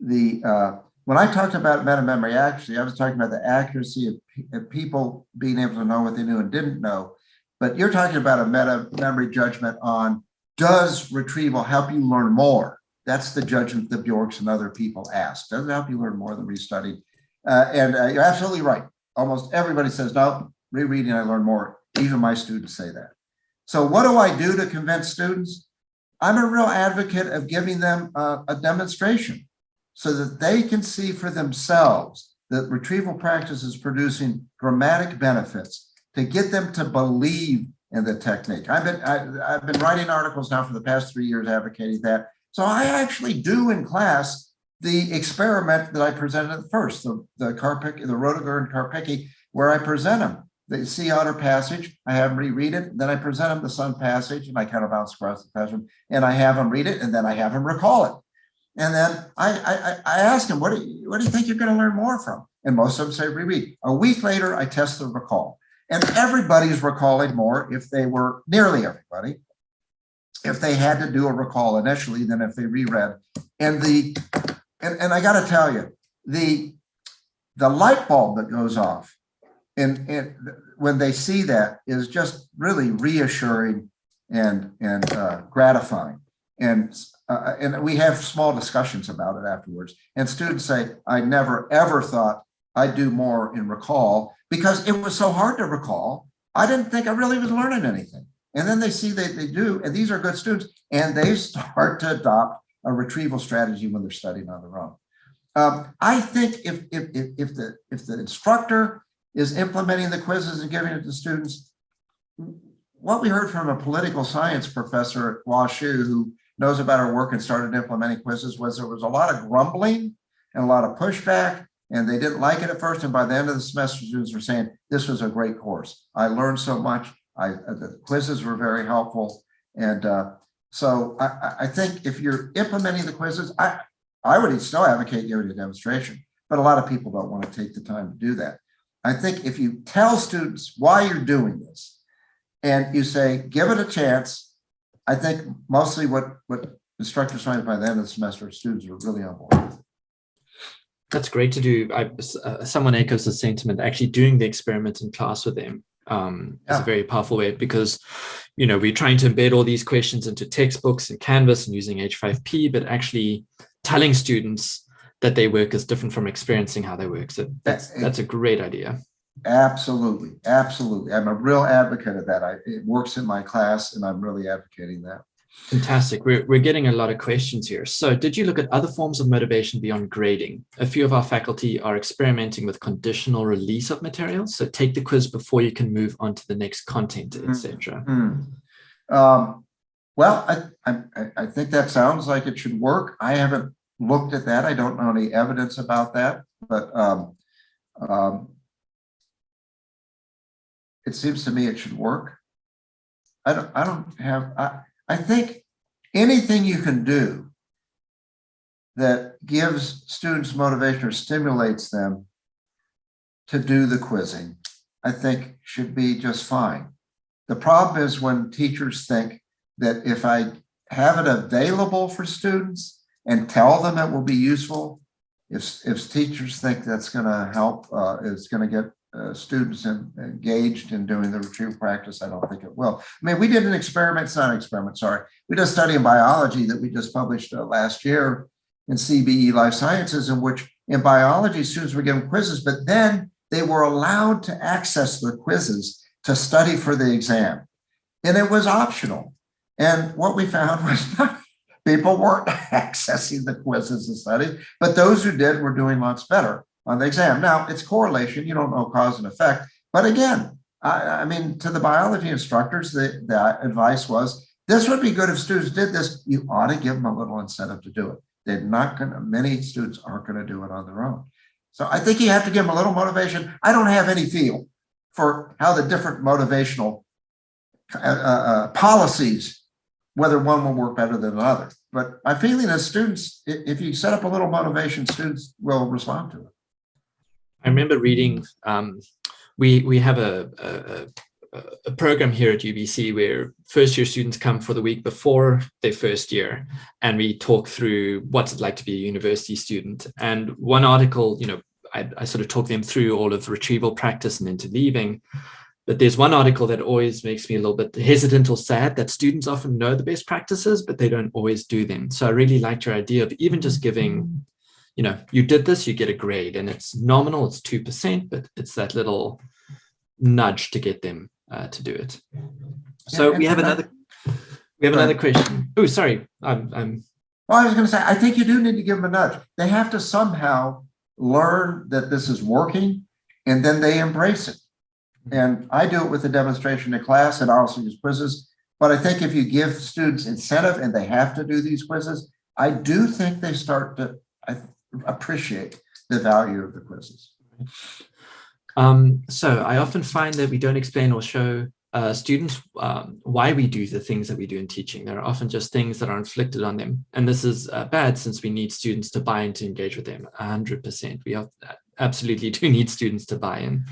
the uh, when I talked about meta memory accuracy, I was talking about the accuracy of, of, people being able to know what they knew and didn't know. But you're talking about a meta memory judgment on does retrieval help you learn more? That's the judgment that Bjorks and other people ask. Does it help you learn more than restudied? Uh, and uh, you're absolutely right. Almost everybody says, no, rereading, I learn more. Even my students say that. So what do I do to convince students? I'm a real advocate of giving them uh, a demonstration so that they can see for themselves that retrieval practice is producing dramatic benefits to get them to believe in the technique. I've been I, have been writing articles now for the past three years advocating that. So I actually do in class the experiment that I presented at first, the the Karpik, the and Karpicke, where I present them the sea otter passage. I have them reread it. Then I present them the sun passage and I kind of bounce across the classroom and I have them read it and then I have them recall it. And then I, I, I ask them, what do, you, what do you think you're going to learn more from? And most of them say reread. A week later, I test the recall. And everybody's recalling more if they were, nearly everybody, if they had to do a recall initially than if they reread. And the, and, and I got to tell you, the, the light bulb that goes off and, and when they see that is just really reassuring and and uh, gratifying. And uh, and we have small discussions about it afterwards. And students say i never ever thought i'd do more in recall because it was so hard to recall. I didn't think i really was learning anything and then they see that they do and these are good students and they start to adopt a retrieval strategy when they're studying on their own Um, I think if, if, if, if the, if the instructor is implementing the quizzes and giving it to students, what we heard from a political science professor at WashU who knows about our work and started implementing quizzes was there was a lot of grumbling and a lot of pushback and they didn't like it at first. And by the end of the semester, students were saying, this was a great course. I learned so much. I, the quizzes were very helpful. And uh, so I, I- I think if you're implementing the quizzes, I, I would still advocate giving a demonstration, but a lot of people don't want to take the time to do that. I think if you tell students why you're doing this and you say, give it a chance, I think mostly what, what instructors find by the end of the semester, students are really on board. That's great to do. I, uh, someone echoes the sentiment. Actually, doing the experiment in class with them um, is a very powerful way because, you know, we're trying to embed all these questions into textbooks and Canvas and using H5P, but actually telling students that their work is different from experiencing how they work. So that's that's a great idea. Absolutely, absolutely. I'm a real advocate of that. I, it works in my class and I'm really advocating that. Fantastic. We're, we're getting a lot of questions here. So did you look at other forms of motivation beyond grading? A few of our faculty are experimenting with conditional release of materials. So take the quiz before you can move on to the next content, etc. Hmm. Um, well, I, I, I- I think that sounds like it should work. I haven't looked at that. I don't know any evidence about that, but um, um, it seems to me it should work. I don't, I don't have, I, I think anything you can do that gives students motivation or stimulates them to do the quizzing, I think should be just fine. The problem is when teachers think that if I have it available for students and tell them it will be useful, if, if teachers think that's going to help, uh, it's going to get uh, students en- engaged in doing the retrieval practice, I don't think it will. I mean, we did an experiment, it's not an experiment, sorry. We did a study in biology that we just published uh, last year in CBE Life Sciences, in which in biology, students were given quizzes, but then they were allowed to access the quizzes to study for the exam. And it was optional. And what we found was people weren't accessing the quizzes and study, but those who did were doing lots better on the exam. Now, it's correlation, you don't know cause and effect. But again, I, I mean, to the biology instructors, the, the advice was, this would be good if students did this. You ought to give them a little incentive to do it. They're not gonna, many students aren't gonna do it on their own. So I think you have to give them a little motivation. I don't have any feel for how the different motivational uh, uh, uh, policies, whether one will work better than another. But my feeling is students, if you set up a little motivation, students will respond to it. I remember reading, um, we, we have a, a, a- program here at UBC where first year students come for the week before their first year and we talk through what's it like to be a university student. And one article, you know, I, I sort of talk them through all of retrieval practice and interleaving. But there's one article that always makes me a little bit hesitant or sad that students often know the best practices, but they don't always do them. So I really liked your idea of even just giving you know, you did this, you get a grade and it's nominal, it's 2%, but it's that little nudge to get them uh, to do it. So And- we have another, we have another question. Oh, sorry. I'm, I'm, Well, I was gonna say, I think you do need to give them a nudge. They have to somehow learn that this is working and then they embrace it. And I do it with a demonstration in class and I also use quizzes. But I think if you give students incentive and they have to do these quizzes, I do think they start to I appreciate the value of the quizzes. um, so I often find that we don't explain or show uh, students um, why we do the things that we do in teaching. There are often just things that are inflicted on them. And this is uh, bad since we need students to buy in to engage with them 100%. We have, absolutely do need students to buy in.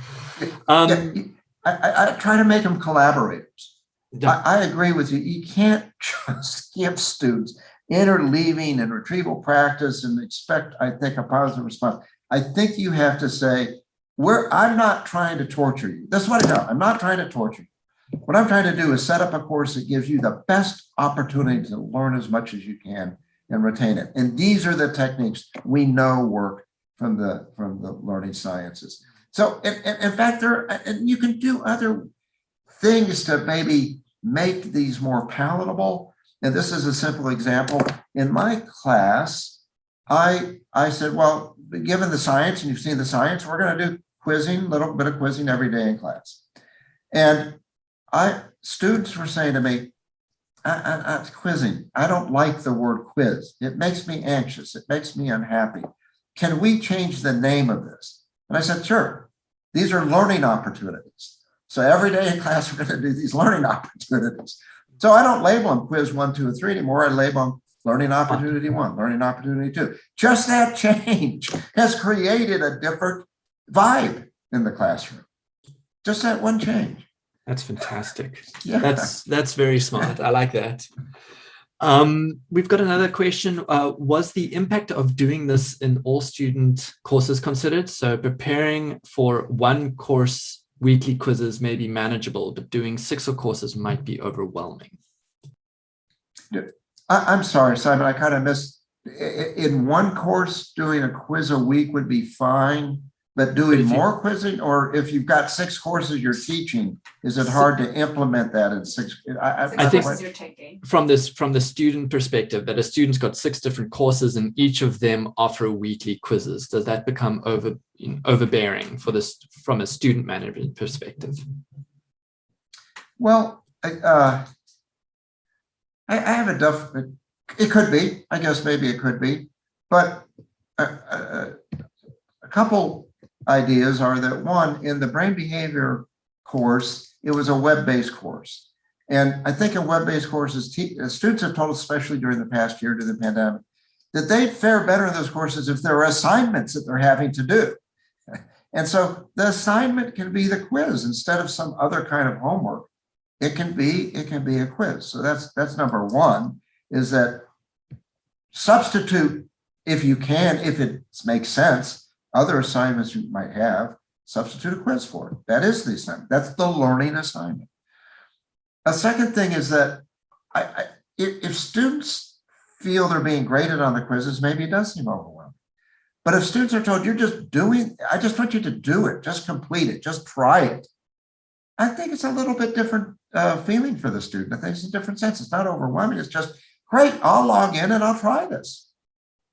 Um, Yeah, I, I, I try to make them collaborators. yeah. I, I agree with you. You can't just give students interleaving and retrieval practice and expect, I think, a positive response. I think you have to say, we're, I'm not trying to torture you. That's what I know. I'm not trying to torture you. What I'm trying to do is set up a course that gives you the best opportunity to learn as much as you can and retain it. And these are the techniques we know work from the, from the learning sciences. So in, in, in fact, there, and you can do other things to maybe make these more palatable. And this is a simple example. In my class, I, I said, well, given the science and you've seen the science, we're going to do quizzing, little bit of quizzing every day in class. And I, students were saying to me, I, I, I, quizzing, I don't like the word quiz. It makes me anxious. It makes me unhappy. Can we change the name of this? And I said, sure. These are learning opportunities. So every day in class, we're going to do these learning opportunities. So I don't label them quiz one, two, and three anymore. I label them learning opportunity one, learning opportunity two. Just that change has created a different vibe in the classroom. Just that one change. That's fantastic. Yeah. That's that's very smart. I like that. Um, we've got another question. Uh, was the impact of doing this in all student courses considered? So preparing for one course weekly quizzes may be manageable, but doing six or courses might be overwhelming. I, am sorry, Simon, I kind of missed, in one course, doing a quiz a week would be fine, but doing if you- more quizzing, or if you've got six courses you're teaching, is it hard to implement that in six? I, Six I think- courses you're taking. From this, from the student perspective, that a student's got six different courses and each of them offer weekly quizzes. Does that become over you know, overbearing for this from a student management perspective? Well, I, uh, I, I have a duff, it could be, I guess maybe it could be, but a, a, a couple ideas are that one, in the brain behavior course, it was a web-based course. And I think in web-based courses, uh, students have told us, especially during the past year during the pandemic, that they'd fare better in those courses if there are assignments that they're having to do. And so the assignment can be the quiz instead of some other kind of homework. It can be, it can be a quiz. So that's that's number one, is that substitute, if you can, if it makes sense, other assignments you might have, substitute a quiz for it. That is the assignment. That's the learning assignment. A second thing is that I, I if, students feel they're being graded on the quizzes, maybe it does seem overwhelming. But if students are told you're just doing, I just want you to do it, just complete it, just try it. I think it's a little bit different uh, feeling for the student. I think it's a different sense. It's not overwhelming. It's just great. I'll log in and I'll try this.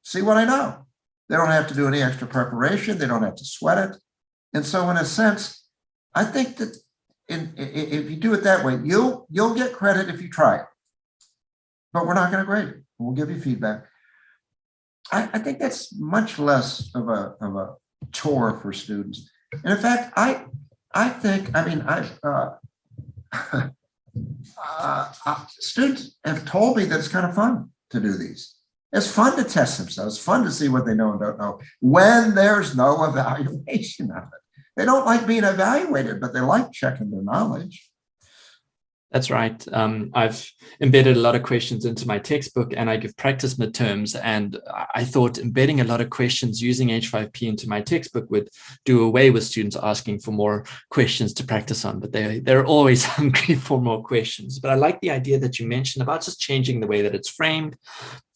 See what I know. They don't have to do any extra preparation. They don't have to sweat it. And so in a sense, I think that in, if you do it that way, you'll you'll get credit if you try it. But we're not going to grade it. We'll give you feedback. I, I think that's much less of a of a chore for students. And in fact, I I think I mean I uh, uh, uh, students have told me that it's kind of fun to do these. It's fun to test themselves, fun to see what they know and don't know when there's no evaluation of it. They don't like being evaluated, but they like checking their knowledge. That's right. Um, I've embedded a lot of questions into my textbook and I give practice midterms. And I thought embedding a lot of questions using H5P into my textbook would do away with students asking for more questions to practice on, but they, they're always hungry for more questions. But I like the idea that you mentioned about just changing the way that it's framed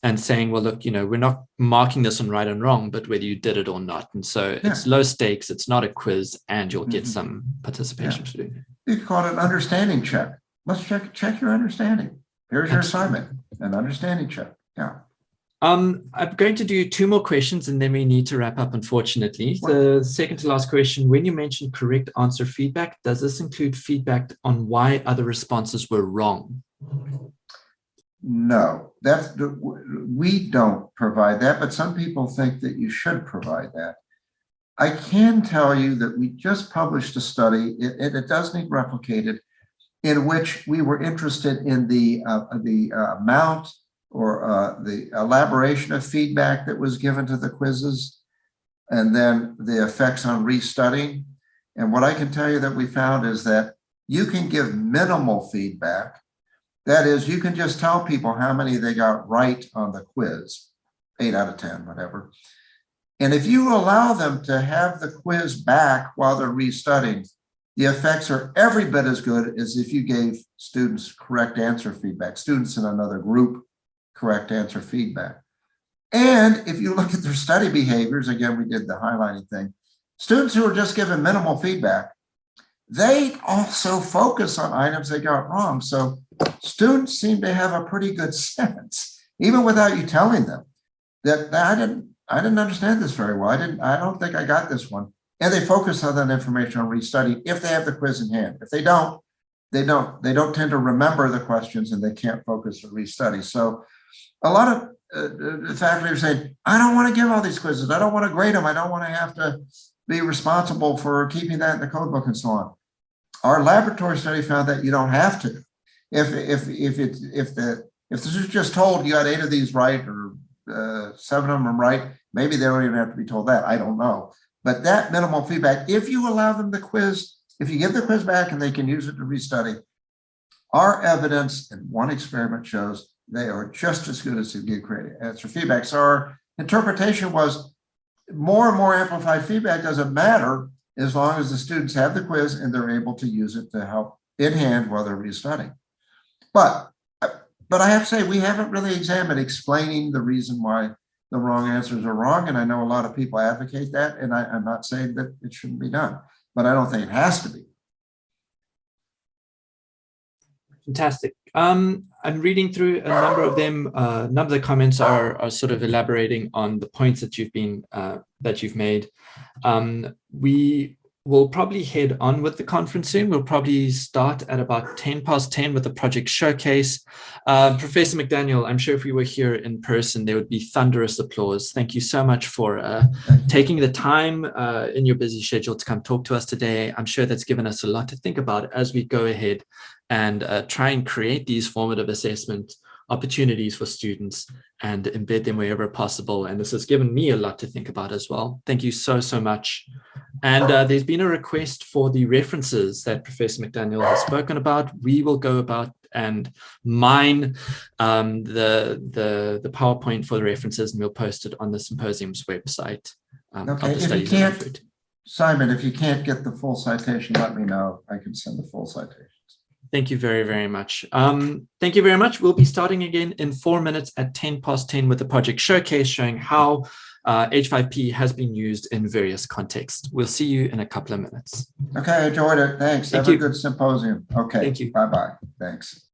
and saying, well, look, you know, we're not marking this on right and wrong, but whether you did it or not. And so Yeah. it's low stakes, it's not a quiz, and you'll get Mhm. some participation do. You could call it an understanding check. Let's check check your understanding. Here's your assignment, an understanding check. Yeah. Um, I'm going to do two more questions and then we need to wrap up, unfortunately. The second to last question, when you mentioned correct answer feedback, does this include feedback on why other responses were wrong? No, that's the- we don't provide that, but some people think that you should provide that. I can tell you that we just published a study, it, it- it does need replicated, in which we were interested in the uh, the uh, amount or uh, the elaboration of feedback that was given to the quizzes, and then the effects on restudying. And what I can tell you that we found is that you can give minimal feedback that is, you can just tell people how many they got right on the quiz, eight out of 10, whatever. And if you allow them to have the quiz back while they're restudying, the effects are every bit as good as if you gave students correct answer feedback, students in another group, correct answer feedback. And if you look at their study behaviors, again, we did the highlighting thing, students who are just given minimal feedback, they also focus on items they got wrong. So students seem to have a pretty good sense, even without you telling them. that, that I didn't, I didn't understand this very well. I didn't, I don't think I got this one. And they focus on that information on restudy if they have the quiz in hand. If they don't, they don't, they don't tend to remember the questions and they can't focus or restudy. So a lot of uh, faculty are saying, I don't want to give all these quizzes. I don't want to grade them. I don't want to have to be responsible for keeping that in the code book and so on. Our laboratory study found that you don't have to. If if if it if the if this is just told you got eight of these right or uh, seven of them right, maybe they don't even have to be told that. I don't know. But that minimal feedback, if you allow them the quiz, if you give the quiz back and they can use it to restudy, our evidence in one experiment shows they are just as good as to give credit answer feedback. So our interpretation was more and more amplified feedback doesn't matter as long as the students have the quiz and they're able to use it to help in hand while they're restudying. But but I have to say we haven't really examined explaining the reason why the wrong answers are wrong. And I know a lot of people advocate that. And I, I'm not saying that it shouldn't be done, but I don't think it has to be. Fantastic. Um, I'm reading through a number of them. Uh, number of the comments are, are sort of elaborating on the points that you've been uh, that you've made. Um, we We'll probably head on with the conference soon. We'll probably start at about 10 past 10 with the project showcase. Uh, Professor McDaniel, I'm sure if we were here in person, there would be thunderous applause. Thank you so much for uh, taking the time uh, in your busy schedule to come talk to us today. I'm sure that's given us a lot to think about as we go ahead and uh, try and create these formative assessment opportunities for students and embed them wherever possible. And this has given me a lot to think about as well. Thank you so, so much. And uh, there's been a request for the references that Professor McDaniel has spoken about. We will go about and mine um, the, the, the PowerPoint for the references and we'll post it on the symposium's website. Um, okay, if you can't, Simon, if you can't get the full citation, let me know. I can send the full citation. Thank you very, very much. Um, thank you very much. We'll be starting again in four minutes at 10 past 10 with the project showcase showing how uh, H5P has been used in various contexts. We'll see you in a couple of minutes. Okay, I enjoyed it. Thanks. Thank Have you. a good symposium. Okay. Thank you. Bye-bye. Thanks.